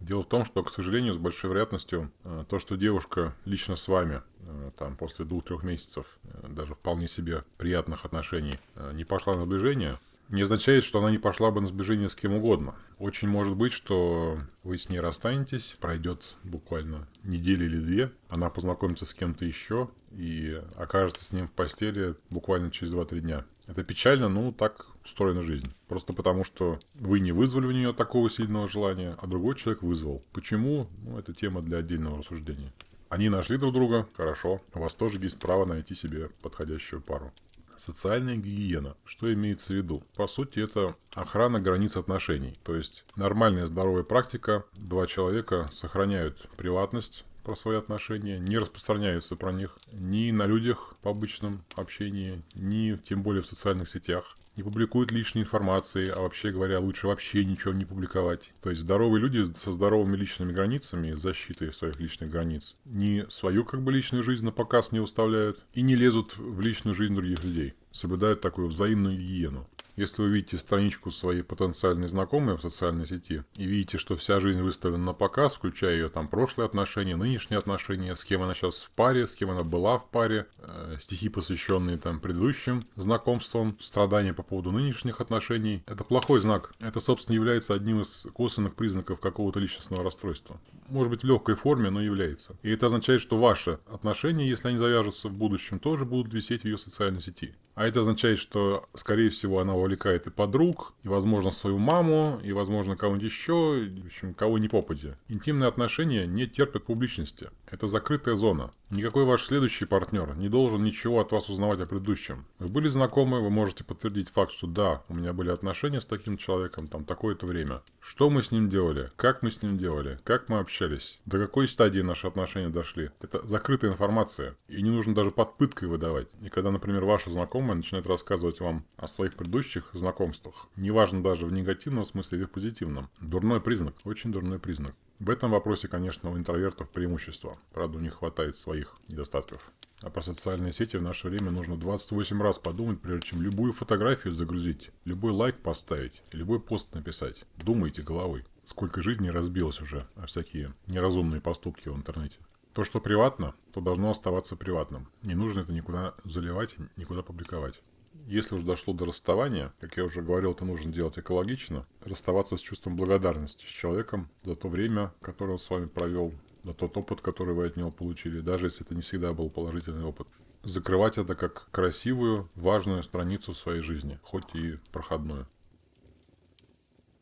Дело в том, что, к сожалению, с большой вероятностью э, то, что девушка лично с вами э, там после двух-трех месяцев э, даже вполне себе приятных отношений не пошла на сближение, не означает, что она не пошла бы на сближение с кем угодно. Очень может быть, что вы с ней расстанетесь, пройдет буквально неделя или две, она познакомится с кем-то еще и окажется с ним в постели буквально через 2-3 дня. Это печально, но так устроена жизнь. Просто потому, что вы не вызвали у нее такого сильного желания, а другой человек вызвал. Почему? Ну, это тема для отдельного рассуждения. Они нашли друг друга, хорошо. У вас тоже есть право найти себе подходящую пару. Социальная гигиена. Что имеется в виду? По сути, это охрана границ отношений. То есть нормальная здоровая практика. Два человека сохраняют приватность, про свои отношения, не распространяются про них ни на людях по обычном общении, ни тем более в социальных сетях, не публикуют лишней информации, а вообще говоря, лучше вообще ничего не публиковать. То есть здоровые люди со здоровыми личными границами, защитой своих личных границ, не свою как бы личную жизнь на показ не выставляют и не лезут в личную жизнь других людей. Соблюдают такую взаимную гигиену. Если вы видите страничку своей потенциальной знакомой в социальной сети и видите, что вся жизнь выставлена на показ, включая ее там прошлые отношения, нынешние отношения, с кем она сейчас в паре, с кем она была в паре, э, стихи, посвященные там предыдущим знакомствам, страдания по поводу нынешних отношений, это плохой знак. Это, собственно, является одним из косвенных признаков какого-то личностного расстройства. Может быть, в легкой форме, но является. И это означает, что ваши отношения, если они завяжутся в будущем, тоже будут висеть в ее социальной сети. А это означает, что, скорее всего, она увлекает и подруг, и, возможно, свою маму, и, возможно, кого-нибудь еще, в общем, кого не попадя. Интимные отношения не терпят публичности. Это закрытая зона. Никакой ваш следующий партнер не должен ничего от вас узнавать о предыдущем. Вы были знакомы, вы можете подтвердить факт, что да, у меня были отношения с таким человеком, там, такое-то время. Что мы с ним делали? Как мы с ним делали? Как мы общались? До какой стадии наши отношения дошли? Это закрытая информация. И не нужно даже под пыткой выдавать. И когда, например, ваши знакомые знакомые начинают рассказывать вам о своих предыдущих знакомствах, неважно даже в негативном смысле или в позитивном, дурной признак, очень дурной признак. В этом вопросе, конечно, у интровертов преимущество. Правда, у них хватает своих недостатков. А про социальные сети в наше время нужно 28 раз подумать, прежде чем любую фотографию загрузить, любой лайк поставить, любой пост написать. Думайте головой. Сколько жизней разбилось уже о всякие неразумные поступки в интернете. То, что приватно, то должно оставаться приватным. Не нужно это никуда заливать, никуда публиковать. Если уж дошло до расставания, как я уже говорил, это нужно делать экологично, расставаться с чувством благодарности с человеком за то время, которое он с вами провел, за тот опыт, который вы от него получили, даже если это не всегда был положительный опыт. Закрывать это как красивую, важную страницу в своей жизни, хоть и проходную.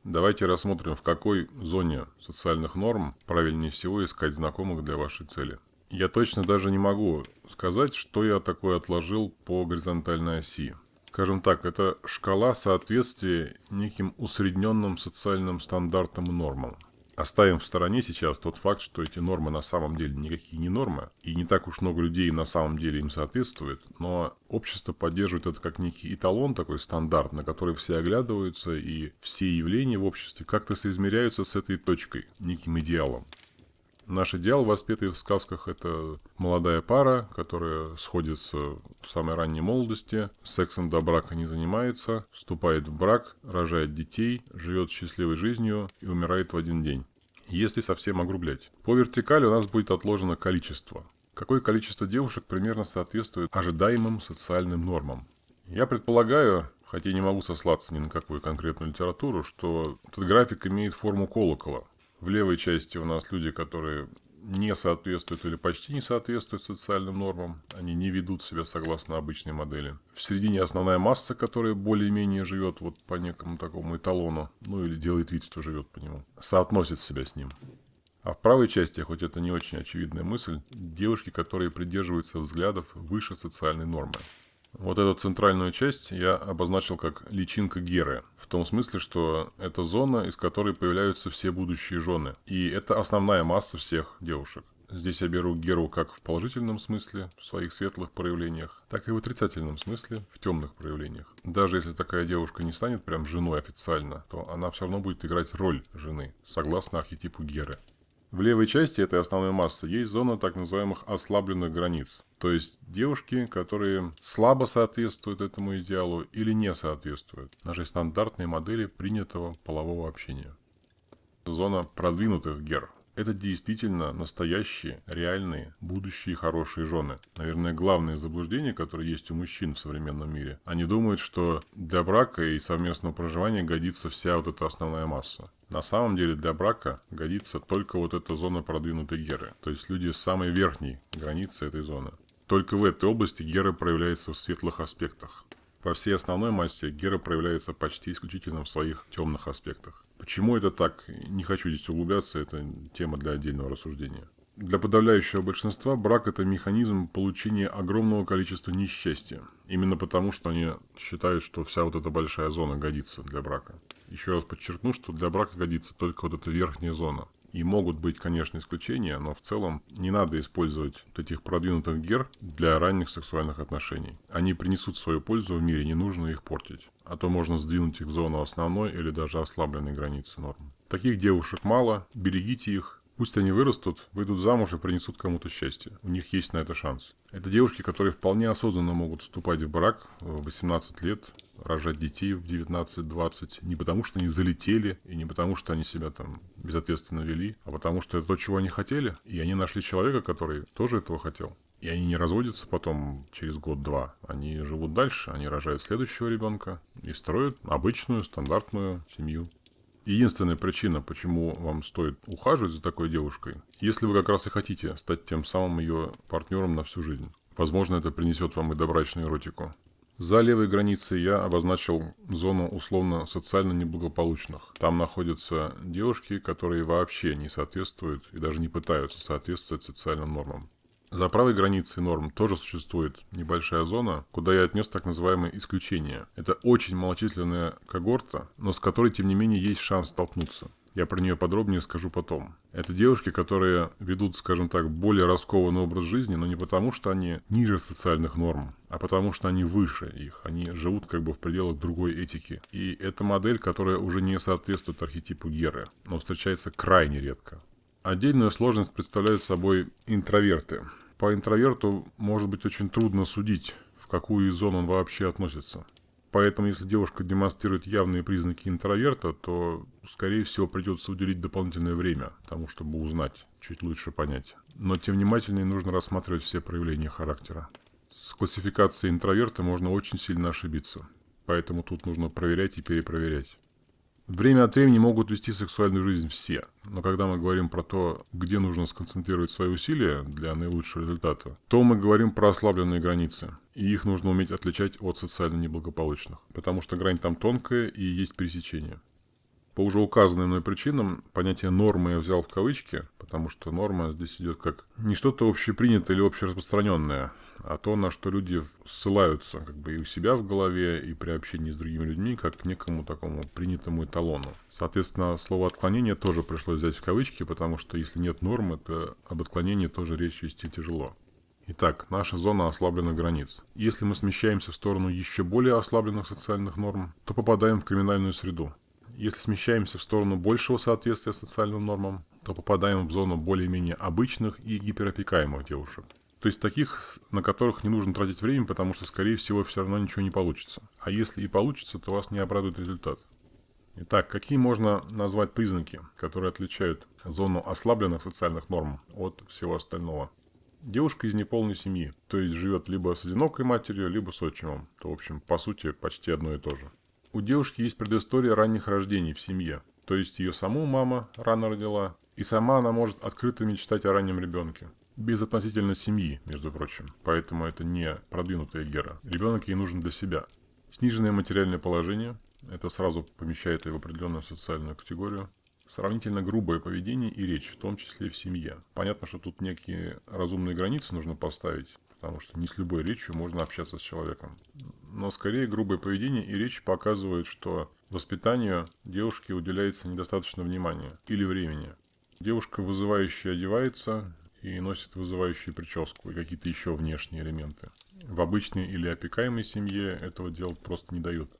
Давайте рассмотрим, в какой зоне социальных норм правильнее всего искать знакомых для вашей цели. Я точно даже не могу сказать, что я такое отложил по горизонтальной оси. Скажем так, это шкала соответствия неким усредненным социальным стандартам и нормам. Оставим в стороне сейчас тот факт, что эти нормы на самом деле никакие не нормы, и не так уж много людей на самом деле им соответствует, но общество поддерживает это как некий эталон, такой стандарт, на который все оглядываются, и все явления в обществе как-то соизмеряются с этой точкой, неким идеалом. Наш идеал, воспетый в сказках, это молодая пара, которая сходится в самой ранней молодости, сексом до брака не занимается, вступает в брак, рожает детей, живет счастливой жизнью и умирает в один день. Если совсем огрублять. По вертикали у нас будет отложено количество. Какое количество девушек примерно соответствует ожидаемым социальным нормам? Я предполагаю, хотя не могу сослаться ни на какую конкретную литературу, что этот график имеет форму колокола. В левой части у нас люди, которые не соответствуют или почти не соответствуют социальным нормам. Они не ведут себя согласно обычной модели. В середине основная масса, которая более-менее живет вот по некому такому эталону, ну или делает вид, что живет по нему, соотносит себя с ним. А в правой части, хоть это не очень очевидная мысль, девушки, которые придерживаются взглядов выше социальной нормы. Вот эту центральную часть я обозначил как личинка Геры. Том смысле, что это зона, из которой появляются все будущие жены. И это основная масса всех девушек. Здесь я беру Геру как в положительном смысле, в своих светлых проявлениях, так и в отрицательном смысле, в темных проявлениях. Даже если такая девушка не станет прям женой официально, то она все равно будет играть роль жены, согласно архетипу Геры. В левой части этой основной массы есть зона так называемых ослабленных границ. То есть девушки, которые слабо соответствуют этому идеалу или не соответствуют нашей стандартной модели принятого полового общения. Зона продвинутых гер. Это действительно настоящие, реальные, будущие хорошие жены. Наверное, главное заблуждение, которое есть у мужчин в современном мире. Они думают, что для брака и совместного проживания годится вся вот эта основная масса. На самом деле для брака годится только вот эта зона продвинутой геры. То есть люди с самой верхней границы этой зоны. Только в этой области гера проявляется в светлых аспектах. По всей основной массе гера проявляется почти исключительно в своих темных аспектах. Почему это так? Не хочу здесь углубляться, это тема для отдельного рассуждения. Для подавляющего большинства брак – это механизм получения огромного количества несчастья. Именно потому, что они считают, что вся вот эта большая зона годится для брака. Еще раз подчеркну, что для брака годится только вот эта верхняя зона. И могут быть, конечно, исключения, но в целом не надо использовать вот этих продвинутых гер для ранних сексуальных отношений. Они принесут свою пользу в мире, не нужно их портить. А то можно сдвинуть их в зону основной или даже ослабленной границы норм. Таких девушек мало, берегите их, Пусть они вырастут, выйдут замуж и принесут кому-то счастье. У них есть на это шанс. Это девушки, которые вполне осознанно могут вступать в брак в 18 лет, рожать детей в 19-20, не потому что они залетели, и не потому что они себя там безответственно вели, а потому что это то, чего они хотели, и они нашли человека, который тоже этого хотел. И они не разводятся потом через год-два. Они живут дальше, они рожают следующего ребенка и строят обычную, стандартную семью. Единственная причина, почему вам стоит ухаживать за такой девушкой, если вы как раз и хотите стать тем самым ее партнером на всю жизнь. Возможно, это принесет вам и добрачную эротику. За левой границей я обозначил зону условно социально неблагополучных. Там находятся девушки, которые вообще не соответствуют и даже не пытаются соответствовать социальным нормам. За правой границей норм тоже существует небольшая зона, куда я отнес так называемые исключения. Это очень малочисленная когорта, но с которой, тем не менее, есть шанс столкнуться. Я про нее подробнее скажу потом. Это девушки, которые ведут, скажем так, более раскованный образ жизни, но не потому, что они ниже социальных норм, а потому, что они выше их. Они живут как бы в пределах другой этики. И это модель, которая уже не соответствует архетипу Геры, но встречается крайне редко. Отдельную сложность представляют собой интроверты. По интроверту может быть очень трудно судить, в какую из зон он вообще относится. Поэтому, если девушка демонстрирует явные признаки интроверта, то, скорее всего, придется уделить дополнительное время тому, чтобы узнать, чуть лучше понять. Но тем внимательнее нужно рассматривать все проявления характера. С классификацией интроверта можно очень сильно ошибиться. Поэтому тут нужно проверять и перепроверять. Время от времени могут вести сексуальную жизнь все, но когда мы говорим про то, где нужно сконцентрировать свои усилия для наилучшего результата, то мы говорим про ослабленные границы, и их нужно уметь отличать от социально неблагополучных, потому что грань там тонкая и есть пересечение. По уже указанным мной причинам понятие нормы я взял в кавычки, потому что норма здесь идет как не что-то общепринятое или общераспространенное, а то, на что люди ссылаются как бы и у себя в голове, и при общении с другими людьми, как к некому такому принятому эталону. Соответственно, слово «отклонение» тоже пришлось взять в кавычки, потому что если нет нормы, то об отклонении тоже речь вести тяжело. Итак, наша зона ослабленных границ. Если мы смещаемся в сторону еще более ослабленных социальных норм, то попадаем в криминальную среду. Если смещаемся в сторону большего соответствия социальным нормам, то попадаем в зону более-менее обычных и гиперопекаемых девушек. То есть таких, на которых не нужно тратить время, потому что, скорее всего, все равно ничего не получится. А если и получится, то вас не обрадует результат. Итак, какие можно назвать признаки, которые отличают зону ослабленных социальных норм от всего остального? Девушка из неполной семьи, то есть живет либо с одинокой матерью, либо с отчимом. То, в общем, по сути, почти одно и то же. У девушки есть предыстория ранних рождений в семье. То есть ее саму мама рано родила, и сама она может открыто мечтать о раннем ребенке. Без относительно семьи, между прочим. Поэтому это не продвинутая гера. Ребенок ей нужен для себя. Сниженное материальное положение. Это сразу помещает ее в определенную социальную категорию. Сравнительно грубое поведение и речь, в том числе в семье. Понятно, что тут некие разумные границы нужно поставить потому что не с любой речью можно общаться с человеком. Но скорее грубое поведение и речь показывают, что воспитанию девушки уделяется недостаточно внимания или времени. Девушка вызывающая одевается и носит вызывающую прическу и какие-то еще внешние элементы. В обычной или опекаемой семье этого делать просто не дают.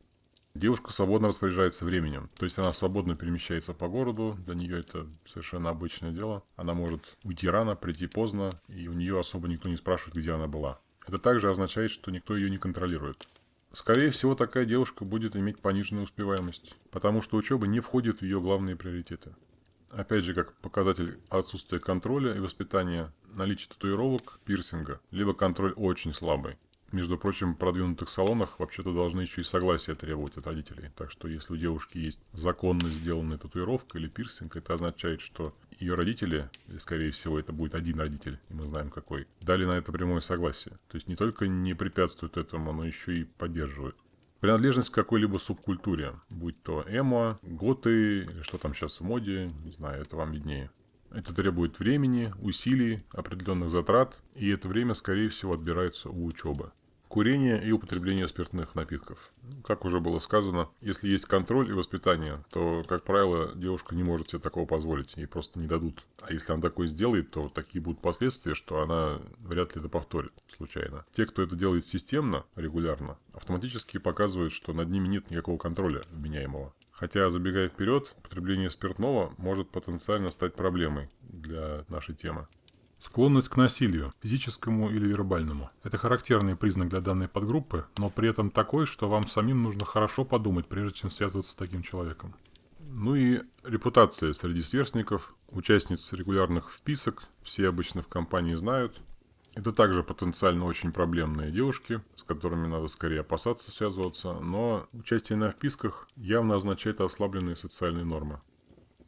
Девушка свободно распоряжается временем, то есть она свободно перемещается по городу, для нее это совершенно обычное дело. Она может уйти рано, прийти поздно, и у нее особо никто не спрашивает, где она была. Это также означает, что никто ее не контролирует. Скорее всего, такая девушка будет иметь пониженную успеваемость, потому что учеба не входит в ее главные приоритеты. Опять же, как показатель отсутствия контроля и воспитания, наличие татуировок, пирсинга, либо контроль очень слабый. Между прочим, в продвинутых салонах вообще-то должны еще и согласие требовать от родителей. Так что если у девушки есть законно сделанная татуировка или пирсинг, это означает, что ее родители, или скорее всего это будет один родитель, и мы знаем какой, дали на это прямое согласие. То есть не только не препятствуют этому, но еще и поддерживают. Принадлежность к какой-либо субкультуре, будь то эмо, готы, или что там сейчас в моде, не знаю, это вам виднее. Это требует времени, усилий, определенных затрат, и это время, скорее всего, отбирается у учебы. Курение и употребление спиртных напитков. Как уже было сказано, если есть контроль и воспитание, то, как правило, девушка не может себе такого позволить, ей просто не дадут. А если она такое сделает, то такие будут последствия, что она вряд ли это повторит случайно. Те, кто это делает системно, регулярно, автоматически показывают, что над ними нет никакого контроля вменяемого. Хотя, забегая вперед, потребление спиртного может потенциально стать проблемой для нашей темы. Склонность к насилию, физическому или вербальному. Это характерный признак для данной подгруппы, но при этом такой, что вам самим нужно хорошо подумать, прежде чем связываться с таким человеком. Ну и репутация среди сверстников, участниц регулярных вписок, все обычно в компании знают. Это также потенциально очень проблемные девушки, с которыми надо скорее опасаться связываться, но участие на вписках явно означает ослабленные социальные нормы.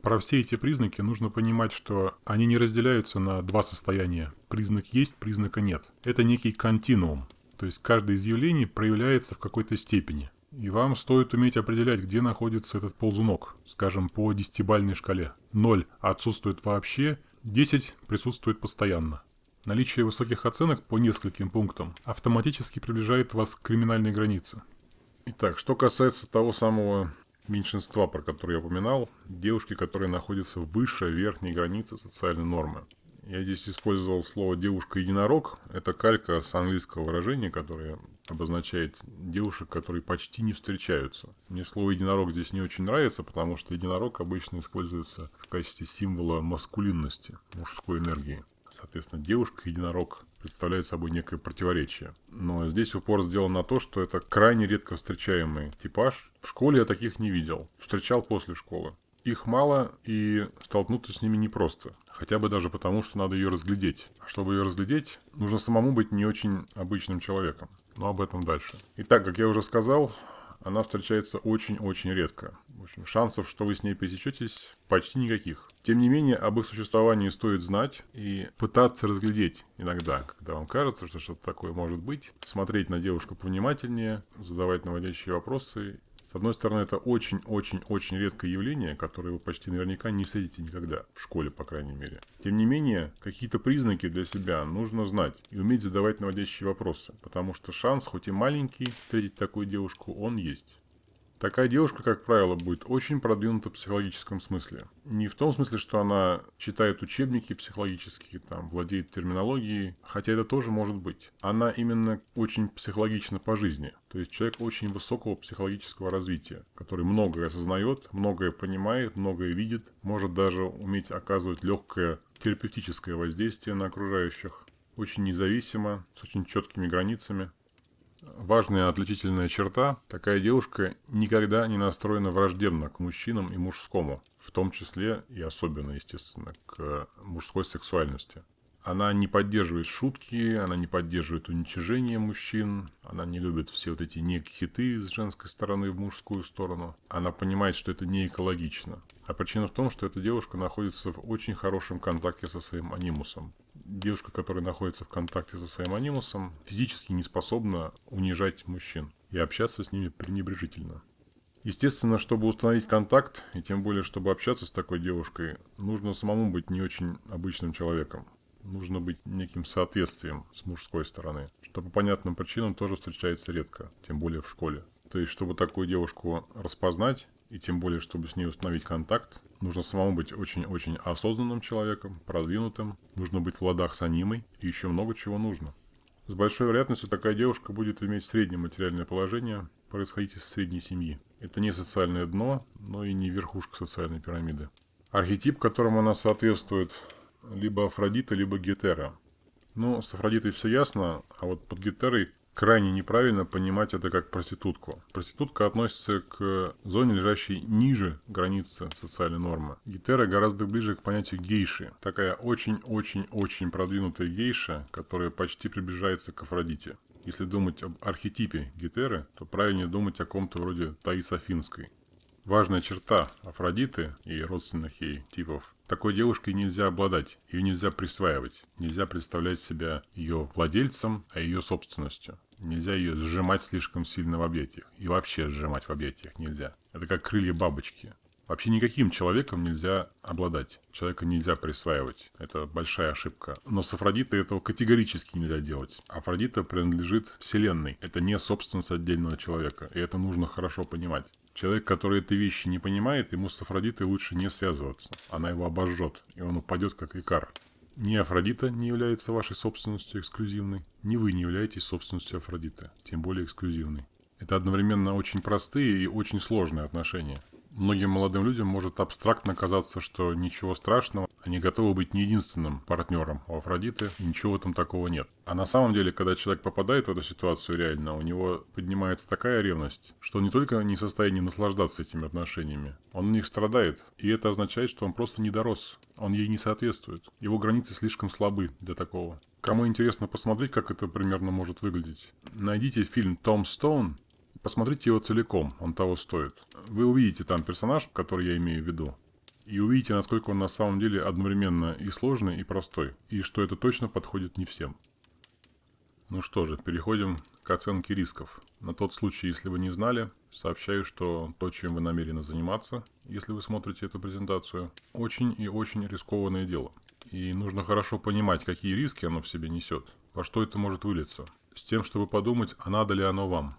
Про все эти признаки нужно понимать, что они не разделяются на два состояния. Признак есть, признака нет. Это некий континуум. То есть каждое из явлений проявляется в какой-то степени. И вам стоит уметь определять, где находится этот ползунок, скажем, по десятибальной шкале. 0 отсутствует вообще, 10 присутствует постоянно. Наличие высоких оценок по нескольким пунктам автоматически приближает вас к криминальной границе. Итак, что касается того самого меньшинства, про которые я упоминал, девушки, которые находятся выше верхней границы социальной нормы. Я здесь использовал слово «девушка-единорог». Это калька с английского выражения, которое обозначает девушек, которые почти не встречаются. Мне слово «единорог» здесь не очень нравится, потому что единорог обычно используется в качестве символа маскулинности, мужской энергии. Соответственно, девушка-единорог представляет собой некое противоречие. Но здесь упор сделан на то, что это крайне редко встречаемый типаж. В школе я таких не видел. Встречал после школы. Их мало, и столкнуться с ними непросто. Хотя бы даже потому, что надо ее разглядеть. А чтобы ее разглядеть, нужно самому быть не очень обычным человеком. Но об этом дальше. Итак, как я уже сказал, она встречается очень-очень редко. В общем, шансов, что вы с ней пересечетесь, почти никаких. Тем не менее, об их существовании стоит знать и пытаться разглядеть иногда, когда вам кажется, что что-то такое может быть. Смотреть на девушку повнимательнее, задавать наводящие вопросы с одной стороны, это очень-очень-очень редкое явление, которое вы почти наверняка не встретите никогда, в школе, по крайней мере. Тем не менее, какие-то признаки для себя нужно знать и уметь задавать наводящие вопросы, потому что шанс, хоть и маленький, встретить такую девушку, он есть. Такая девушка, как правило, будет очень продвинута в психологическом смысле. Не в том смысле, что она читает учебники психологические, там, владеет терминологией, хотя это тоже может быть. Она именно очень психологична по жизни. То есть человек очень высокого психологического развития, который многое осознает, многое понимает, многое видит, может даже уметь оказывать легкое терапевтическое воздействие на окружающих. Очень независимо, с очень четкими границами. Важная отличительная черта – такая девушка никогда не настроена враждебно к мужчинам и мужскому, в том числе и особенно, естественно, к мужской сексуальности. Она не поддерживает шутки, она не поддерживает уничижение мужчин, она не любит все вот эти ник-хиты с женской стороны в мужскую сторону. Она понимает, что это не экологично. А причина в том, что эта девушка находится в очень хорошем контакте со своим анимусом девушка, которая находится в контакте со своим анимусом, физически не способна унижать мужчин и общаться с ними пренебрежительно. Естественно, чтобы установить контакт, и тем более, чтобы общаться с такой девушкой, нужно самому быть не очень обычным человеком. Нужно быть неким соответствием с мужской стороны, что по понятным причинам тоже встречается редко, тем более в школе. То есть, чтобы такую девушку распознать, и тем более, чтобы с ней установить контакт, нужно самому быть очень-очень осознанным человеком, продвинутым, нужно быть в ладах с анимой, и еще много чего нужно. С большой вероятностью такая девушка будет иметь среднее материальное положение, происходить из средней семьи. Это не социальное дно, но и не верхушка социальной пирамиды. Архетип, которому она соответствует, либо Афродита, либо Гетера. Ну, с Афродитой все ясно, а вот под Гетерой крайне неправильно понимать это как проститутку. Проститутка относится к зоне, лежащей ниже границы социальной нормы. Гетера гораздо ближе к понятию гейши. Такая очень-очень-очень продвинутая гейша, которая почти приближается к Афродите. Если думать об архетипе Гетеры, то правильнее думать о ком-то вроде Таис Афинской. Важная черта Афродиты и родственных ей типов. Такой девушкой нельзя обладать, ее нельзя присваивать, нельзя представлять себя ее владельцем, а ее собственностью. Нельзя ее сжимать слишком сильно в объятиях. И вообще сжимать в объятиях нельзя. Это как крылья бабочки. Вообще никаким человеком нельзя обладать. Человека нельзя присваивать. Это большая ошибка. Но с Афродитой этого категорически нельзя делать. Афродита принадлежит Вселенной. Это не собственность отдельного человека. И это нужно хорошо понимать. Человек, который эти вещи не понимает, ему с Афродитой лучше не связываться. Она его обожжет, и он упадет как икар. Ни Афродита не является вашей собственностью эксклюзивной, ни вы не являетесь собственностью Афродиты, тем более эксклюзивной. Это одновременно очень простые и очень сложные отношения. Многим молодым людям может абстрактно казаться, что ничего страшного, они готовы быть не единственным партнером у Афродиты, и ничего этом такого нет. А на самом деле, когда человек попадает в эту ситуацию реально, у него поднимается такая ревность, что он не только не в состоянии наслаждаться этими отношениями, он в них страдает, и это означает, что он просто не дорос, он ей не соответствует. Его границы слишком слабы для такого. Кому интересно посмотреть, как это примерно может выглядеть, найдите фильм «Том Стоун» Посмотрите его целиком, он того стоит. Вы увидите там персонаж, который я имею в виду. И увидите, насколько он на самом деле одновременно и сложный, и простой. И что это точно подходит не всем. Ну что же, переходим к оценке рисков. На тот случай, если вы не знали, сообщаю, что то, чем вы намерены заниматься, если вы смотрите эту презентацию, очень и очень рискованное дело. И нужно хорошо понимать, какие риски оно в себе несет, во что это может вылиться, с тем, чтобы подумать, а надо ли оно вам.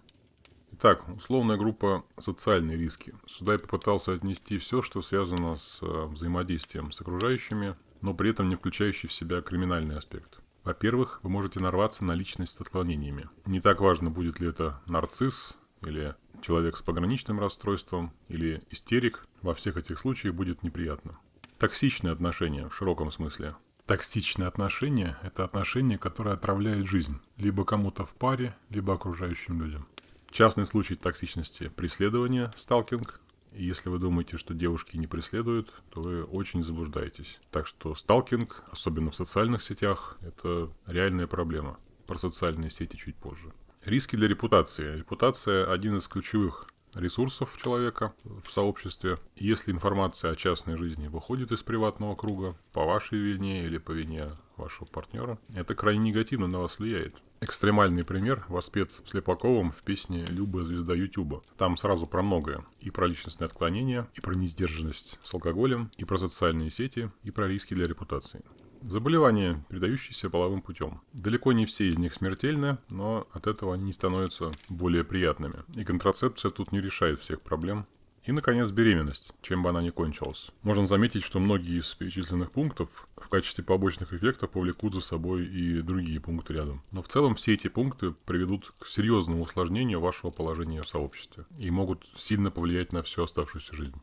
Итак, условная группа «социальные риски». Сюда я попытался отнести все, что связано с э, взаимодействием с окружающими, но при этом не включающий в себя криминальный аспект. Во-первых, вы можете нарваться на личность с отклонениями. Не так важно, будет ли это нарцисс или человек с пограничным расстройством или истерик. Во всех этих случаях будет неприятно. Токсичные отношения в широком смысле. Токсичные отношения – это отношения, которые отравляют жизнь либо кому-то в паре, либо окружающим людям. Частный случай токсичности – преследование, сталкинг. И если вы думаете, что девушки не преследуют, то вы очень заблуждаетесь. Так что сталкинг, особенно в социальных сетях, это реальная проблема. Про социальные сети чуть позже. Риски для репутации. Репутация – один из ключевых ресурсов человека в сообществе. Если информация о частной жизни выходит из приватного круга по вашей вине или по вине вашего партнера, это крайне негативно на вас влияет. Экстремальный пример воспет Слепаковым в песне «Люба звезда Ютуба». Там сразу про многое. И про личностные отклонения, и про несдержанность с алкоголем, и про социальные сети, и про риски для репутации. Заболевания, передающиеся половым путем. Далеко не все из них смертельны, но от этого они не становятся более приятными. И контрацепция тут не решает всех проблем, и, наконец, беременность, чем бы она ни кончилась. Можно заметить, что многие из перечисленных пунктов в качестве побочных эффектов повлекут за собой и другие пункты рядом. Но в целом все эти пункты приведут к серьезному усложнению вашего положения в сообществе и могут сильно повлиять на всю оставшуюся жизнь.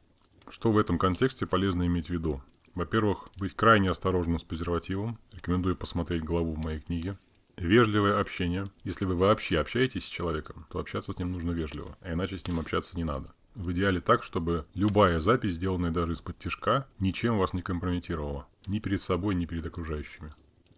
Что в этом контексте полезно иметь в виду? Во-первых, быть крайне осторожным с презервативом. Рекомендую посмотреть главу в моей книге. Вежливое общение. Если вы вообще общаетесь с человеком, то общаться с ним нужно вежливо, а иначе с ним общаться не надо. В идеале так, чтобы любая запись, сделанная даже из-под тяжка, ничем вас не компрометировала. Ни перед собой, ни перед окружающими.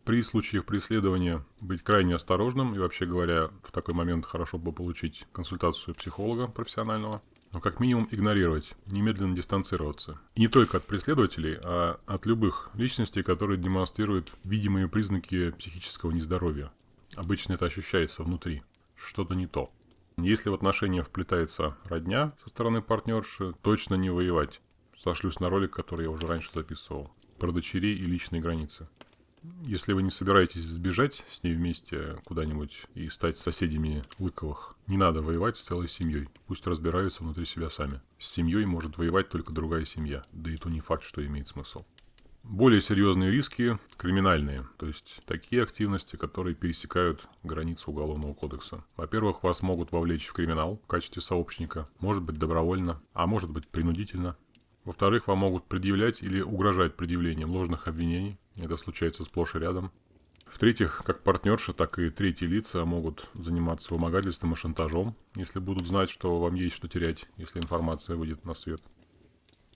При случаях преследования быть крайне осторожным и вообще говоря, в такой момент хорошо бы получить консультацию психолога профессионального. Но как минимум игнорировать, немедленно дистанцироваться. И не только от преследователей, а от любых личностей, которые демонстрируют видимые признаки психического нездоровья. Обычно это ощущается внутри. Что-то не то. Если в отношения вплетается родня со стороны партнерши, точно не воевать. Сошлюсь на ролик, который я уже раньше записывал. Про дочерей и личные границы. Если вы не собираетесь сбежать с ней вместе куда-нибудь и стать соседями Лыковых, не надо воевать с целой семьей. Пусть разбираются внутри себя сами. С семьей может воевать только другая семья. Да и то не факт, что имеет смысл. Более серьезные риски – криминальные, то есть такие активности, которые пересекают границу Уголовного кодекса. Во-первых, вас могут вовлечь в криминал в качестве сообщника, может быть добровольно, а может быть принудительно. Во-вторых, вам могут предъявлять или угрожать предъявлением ложных обвинений, это случается сплошь и рядом. В-третьих, как партнерши, так и третьи лица могут заниматься вымогательством и шантажом, если будут знать, что вам есть что терять, если информация выйдет на свет.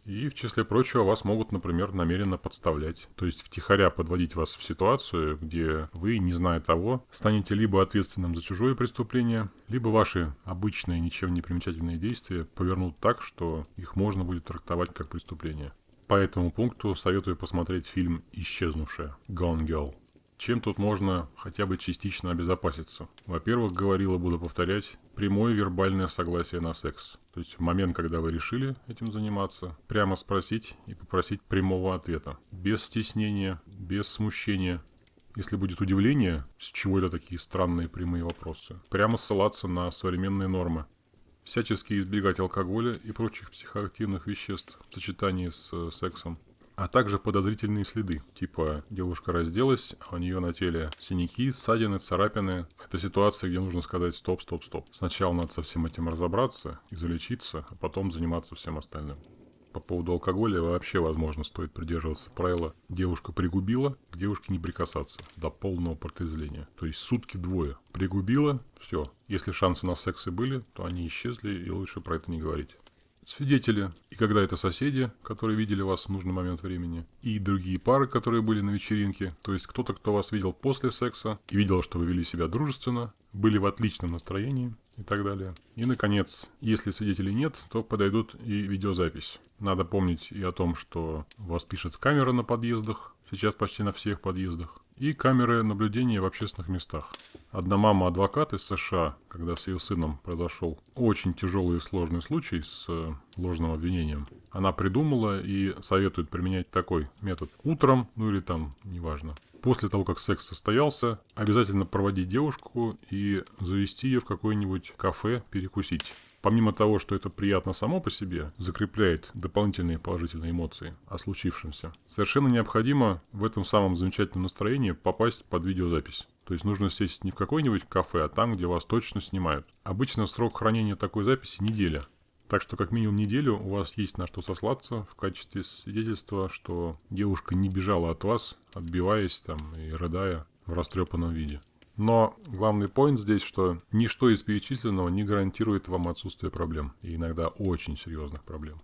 И, в числе прочего, вас могут, например, намеренно подставлять. То есть втихаря подводить вас в ситуацию, где вы, не зная того, станете либо ответственным за чужое преступление, либо ваши обычные, ничем не примечательные действия повернут так, что их можно будет трактовать как преступление. По этому пункту советую посмотреть фильм «Исчезнувшая» Gone Girl. Чем тут можно хотя бы частично обезопаситься? Во-первых, говорил и буду повторять, прямое вербальное согласие на секс. То есть в момент, когда вы решили этим заниматься, прямо спросить и попросить прямого ответа. Без стеснения, без смущения. Если будет удивление, с чего это такие странные прямые вопросы, прямо ссылаться на современные нормы. Всячески избегать алкоголя и прочих психоактивных веществ в сочетании с э, сексом а также подозрительные следы, типа девушка разделась, а у нее на теле синяки, ссадины, царапины. Это ситуация, где нужно сказать стоп, стоп, стоп. Сначала надо со всем этим разобраться, излечиться, а потом заниматься всем остальным. По поводу алкоголя вообще, возможно, стоит придерживаться правила «девушка пригубила, к девушке не прикасаться» до полного протрезвления. То есть сутки двое. Пригубила, все. Если шансы на секс и были, то они исчезли, и лучше про это не говорить свидетели, и когда это соседи, которые видели вас в нужный момент времени, и другие пары, которые были на вечеринке, то есть кто-то, кто вас видел после секса и видел, что вы вели себя дружественно, были в отличном настроении и так далее. И, наконец, если свидетелей нет, то подойдут и видеозапись. Надо помнить и о том, что вас пишет камера на подъездах, сейчас почти на всех подъездах, и камеры наблюдения в общественных местах. Одна мама-адвокат из США, когда с ее сыном произошел очень тяжелый и сложный случай с э, ложным обвинением, она придумала и советует применять такой метод утром, ну или там, неважно. После того, как секс состоялся, обязательно проводить девушку и завести ее в какое-нибудь кафе перекусить помимо того, что это приятно само по себе, закрепляет дополнительные положительные эмоции о случившемся, совершенно необходимо в этом самом замечательном настроении попасть под видеозапись. То есть нужно сесть не в какое-нибудь кафе, а там, где вас точно снимают. Обычно срок хранения такой записи неделя. Так что как минимум неделю у вас есть на что сослаться в качестве свидетельства, что девушка не бежала от вас, отбиваясь там и рыдая в растрепанном виде. Но главный поинт здесь, что ничто из перечисленного не гарантирует вам отсутствие проблем. И иногда очень серьезных проблем.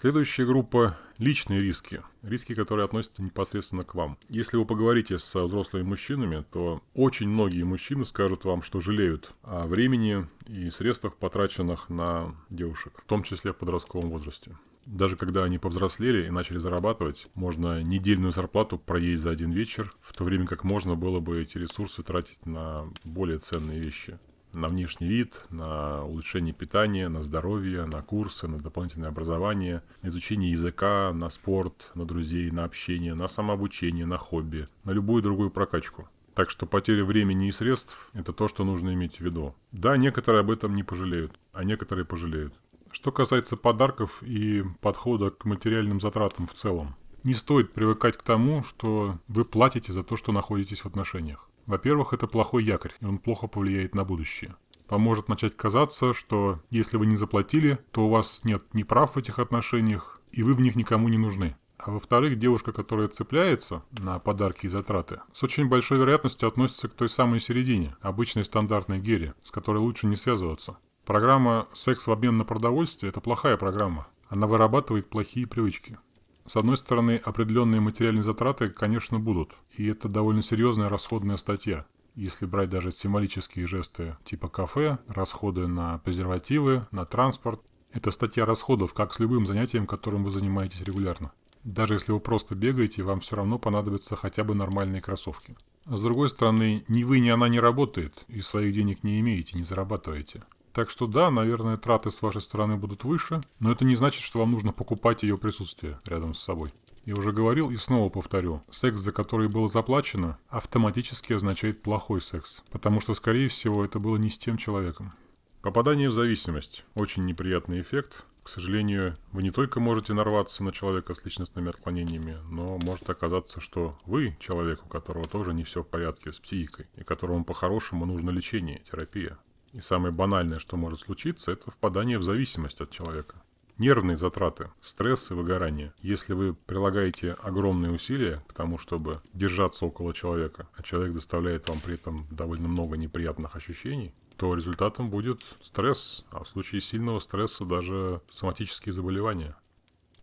Следующая группа – личные риски. Риски, которые относятся непосредственно к вам. Если вы поговорите со взрослыми мужчинами, то очень многие мужчины скажут вам, что жалеют о времени и средствах, потраченных на девушек, в том числе в подростковом возрасте даже когда они повзрослели и начали зарабатывать, можно недельную зарплату проесть за один вечер, в то время как можно было бы эти ресурсы тратить на более ценные вещи. На внешний вид, на улучшение питания, на здоровье, на курсы, на дополнительное образование, на изучение языка, на спорт, на друзей, на общение, на самообучение, на хобби, на любую другую прокачку. Так что потеря времени и средств – это то, что нужно иметь в виду. Да, некоторые об этом не пожалеют, а некоторые пожалеют. Что касается подарков и подхода к материальным затратам в целом, не стоит привыкать к тому, что вы платите за то, что находитесь в отношениях. Во-первых, это плохой якорь, и он плохо повлияет на будущее. Поможет начать казаться, что если вы не заплатили, то у вас нет ни прав в этих отношениях, и вы в них никому не нужны. А во-вторых, девушка, которая цепляется на подарки и затраты, с очень большой вероятностью относится к той самой середине, обычной стандартной гере, с которой лучше не связываться. Программа «Секс в обмен на продовольствие» – это плохая программа. Она вырабатывает плохие привычки. С одной стороны, определенные материальные затраты, конечно, будут. И это довольно серьезная расходная статья. Если брать даже символические жесты типа кафе, расходы на презервативы, на транспорт. Это статья расходов, как с любым занятием, которым вы занимаетесь регулярно. Даже если вы просто бегаете, вам все равно понадобятся хотя бы нормальные кроссовки. А с другой стороны, ни вы, ни она не работает, и своих денег не имеете, не зарабатываете. Так что да, наверное, траты с вашей стороны будут выше, но это не значит, что вам нужно покупать ее присутствие рядом с собой. Я уже говорил и снова повторю, секс, за который было заплачено, автоматически означает плохой секс, потому что, скорее всего, это было не с тем человеком. Попадание в зависимость – очень неприятный эффект. К сожалению, вы не только можете нарваться на человека с личностными отклонениями, но может оказаться, что вы человек, у которого тоже не все в порядке с психикой, и которому по-хорошему нужно лечение, терапия. И самое банальное, что может случиться, это впадание в зависимость от человека. Нервные затраты, стресс и выгорание. Если вы прилагаете огромные усилия к тому, чтобы держаться около человека, а человек доставляет вам при этом довольно много неприятных ощущений, то результатом будет стресс, а в случае сильного стресса даже соматические заболевания.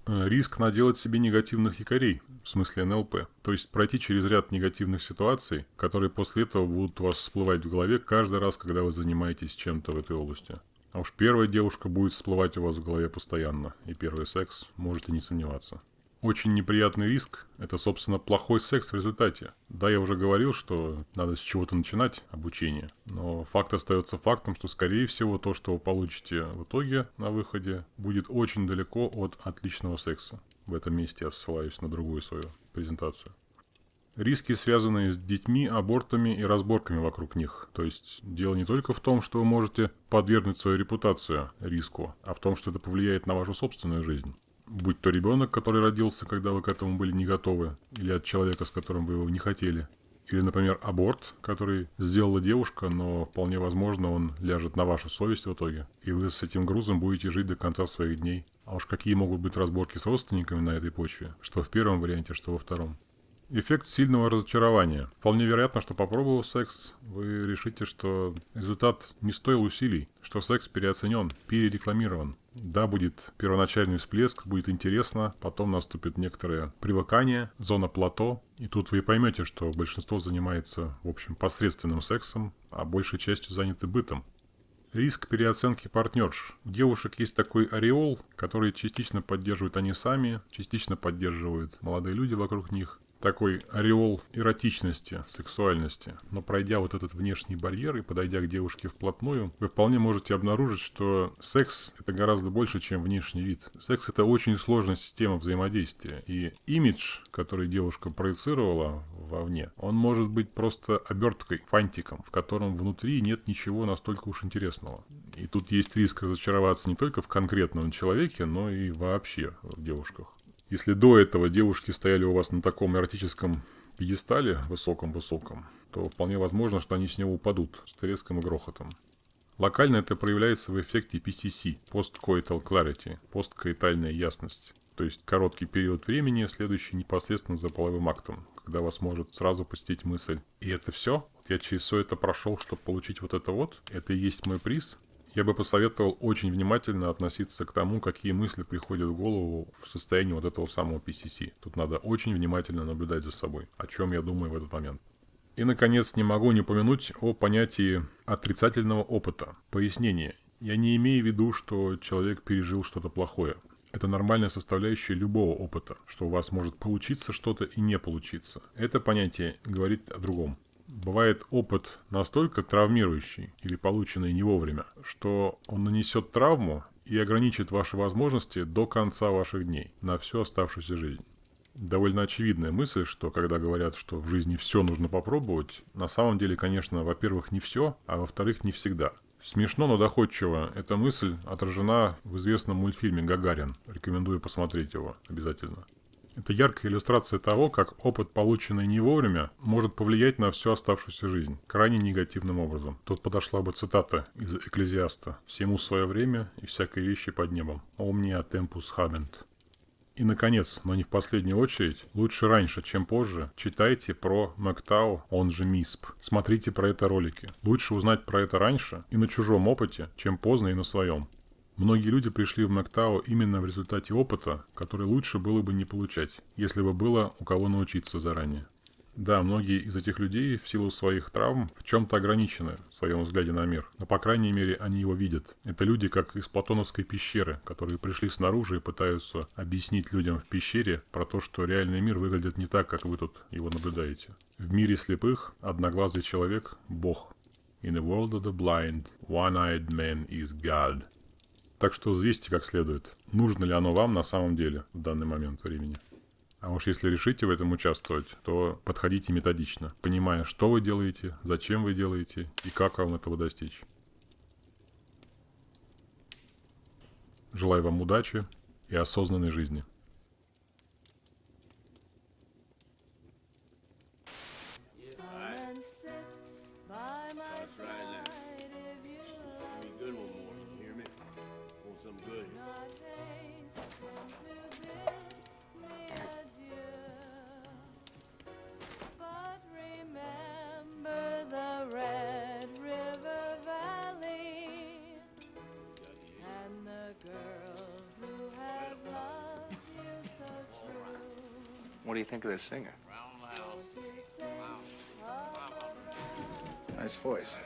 Э, риск наделать себе негативных якорей, в смысле НЛП. То есть пройти через ряд негативных ситуаций, которые после этого будут у вас всплывать в голове каждый раз, когда вы занимаетесь чем-то в этой области. А уж первая девушка будет всплывать у вас в голове постоянно, и первый секс можете не сомневаться. Очень неприятный риск – это, собственно, плохой секс в результате. Да, я уже говорил, что надо с чего-то начинать обучение, но факт остается фактом, что, скорее всего, то, что вы получите в итоге на выходе, будет очень далеко от отличного секса. В этом месте я ссылаюсь на другую свою презентацию. Риски, связанные с детьми, абортами и разборками вокруг них. То есть дело не только в том, что вы можете подвергнуть свою репутацию риску, а в том, что это повлияет на вашу собственную жизнь. Будь то ребенок, который родился, когда вы к этому были не готовы, или от человека, с которым вы его не хотели. Или, например, аборт, который сделала девушка, но вполне возможно он ляжет на вашу совесть в итоге. И вы с этим грузом будете жить до конца своих дней. А уж какие могут быть разборки с родственниками на этой почве, что в первом варианте, что во втором. Эффект сильного разочарования. Вполне вероятно, что попробовав секс, вы решите, что результат не стоил усилий, что секс переоценен, перерекламирован. Да, будет первоначальный всплеск, будет интересно, потом наступит некоторое привыкание, зона плато, и тут вы поймете, что большинство занимается, в общем, посредственным сексом, а большей частью заняты бытом. Риск переоценки партнерш. У девушек есть такой ореол, который частично поддерживают они сами, частично поддерживают молодые люди вокруг них такой ореол эротичности, сексуальности. Но пройдя вот этот внешний барьер и подойдя к девушке вплотную, вы вполне можете обнаружить, что секс это гораздо больше, чем внешний вид. Секс это очень сложная система взаимодействия. И имидж, который девушка проецировала вовне, он может быть просто оберткой, фантиком, в котором внутри нет ничего настолько уж интересного. И тут есть риск разочароваться не только в конкретном человеке, но и вообще в девушках. Если до этого девушки стояли у вас на таком эротическом пьедестале высоком-высоком, то вполне возможно, что они с него упадут с треском и грохотом. Локально это проявляется в эффекте PCC – Post-Coital Clarity – посткоитальная ясность. То есть короткий период времени, следующий непосредственно за половым актом, когда вас может сразу посетить мысль. И это все? Я через все это прошел, чтобы получить вот это вот? Это и есть мой приз? Я бы посоветовал очень внимательно относиться к тому, какие мысли приходят в голову в состоянии вот этого самого PCC. Тут надо очень внимательно наблюдать за собой, о чем я думаю в этот момент. И, наконец, не могу не упомянуть о понятии отрицательного опыта. Пояснение. Я не имею в виду, что человек пережил что-то плохое. Это нормальная составляющая любого опыта, что у вас может получиться что-то и не получиться. Это понятие говорит о другом бывает опыт настолько травмирующий или полученный не вовремя, что он нанесет травму и ограничит ваши возможности до конца ваших дней, на всю оставшуюся жизнь. Довольно очевидная мысль, что когда говорят, что в жизни все нужно попробовать, на самом деле, конечно, во-первых, не все, а во-вторых, не всегда. Смешно, но доходчиво. Эта мысль отражена в известном мультфильме «Гагарин». Рекомендую посмотреть его обязательно. Это яркая иллюстрация того, как опыт, полученный не вовремя, может повлиять на всю оставшуюся жизнь, крайне негативным образом. Тут подошла бы цитата из Экклезиаста «Всему свое время и всякой вещи под небом. Omnia tempus habent». И, наконец, но не в последнюю очередь, лучше раньше, чем позже, читайте про Мактау, он же МИСП. Смотрите про это ролики. Лучше узнать про это раньше и на чужом опыте, чем поздно и на своем. Многие люди пришли в Мэктау именно в результате опыта, который лучше было бы не получать, если бы было у кого научиться заранее. Да, многие из этих людей в силу своих травм в чем-то ограничены в своем взгляде на мир, но по крайней мере они его видят. Это люди как из платоновской пещеры, которые пришли снаружи и пытаются объяснить людям в пещере про то, что реальный мир выглядит не так, как вы тут его наблюдаете. В мире слепых одноглазый человек – Бог. In the world of the blind, one-eyed man is God. Так что взвесьте как следует, нужно ли оно вам на самом деле в данный момент времени. А уж если решите в этом участвовать, то подходите методично, понимая, что вы делаете, зачем вы делаете и как вам этого достичь. Желаю вам удачи и осознанной жизни. Do you think of this singer? Nice voice.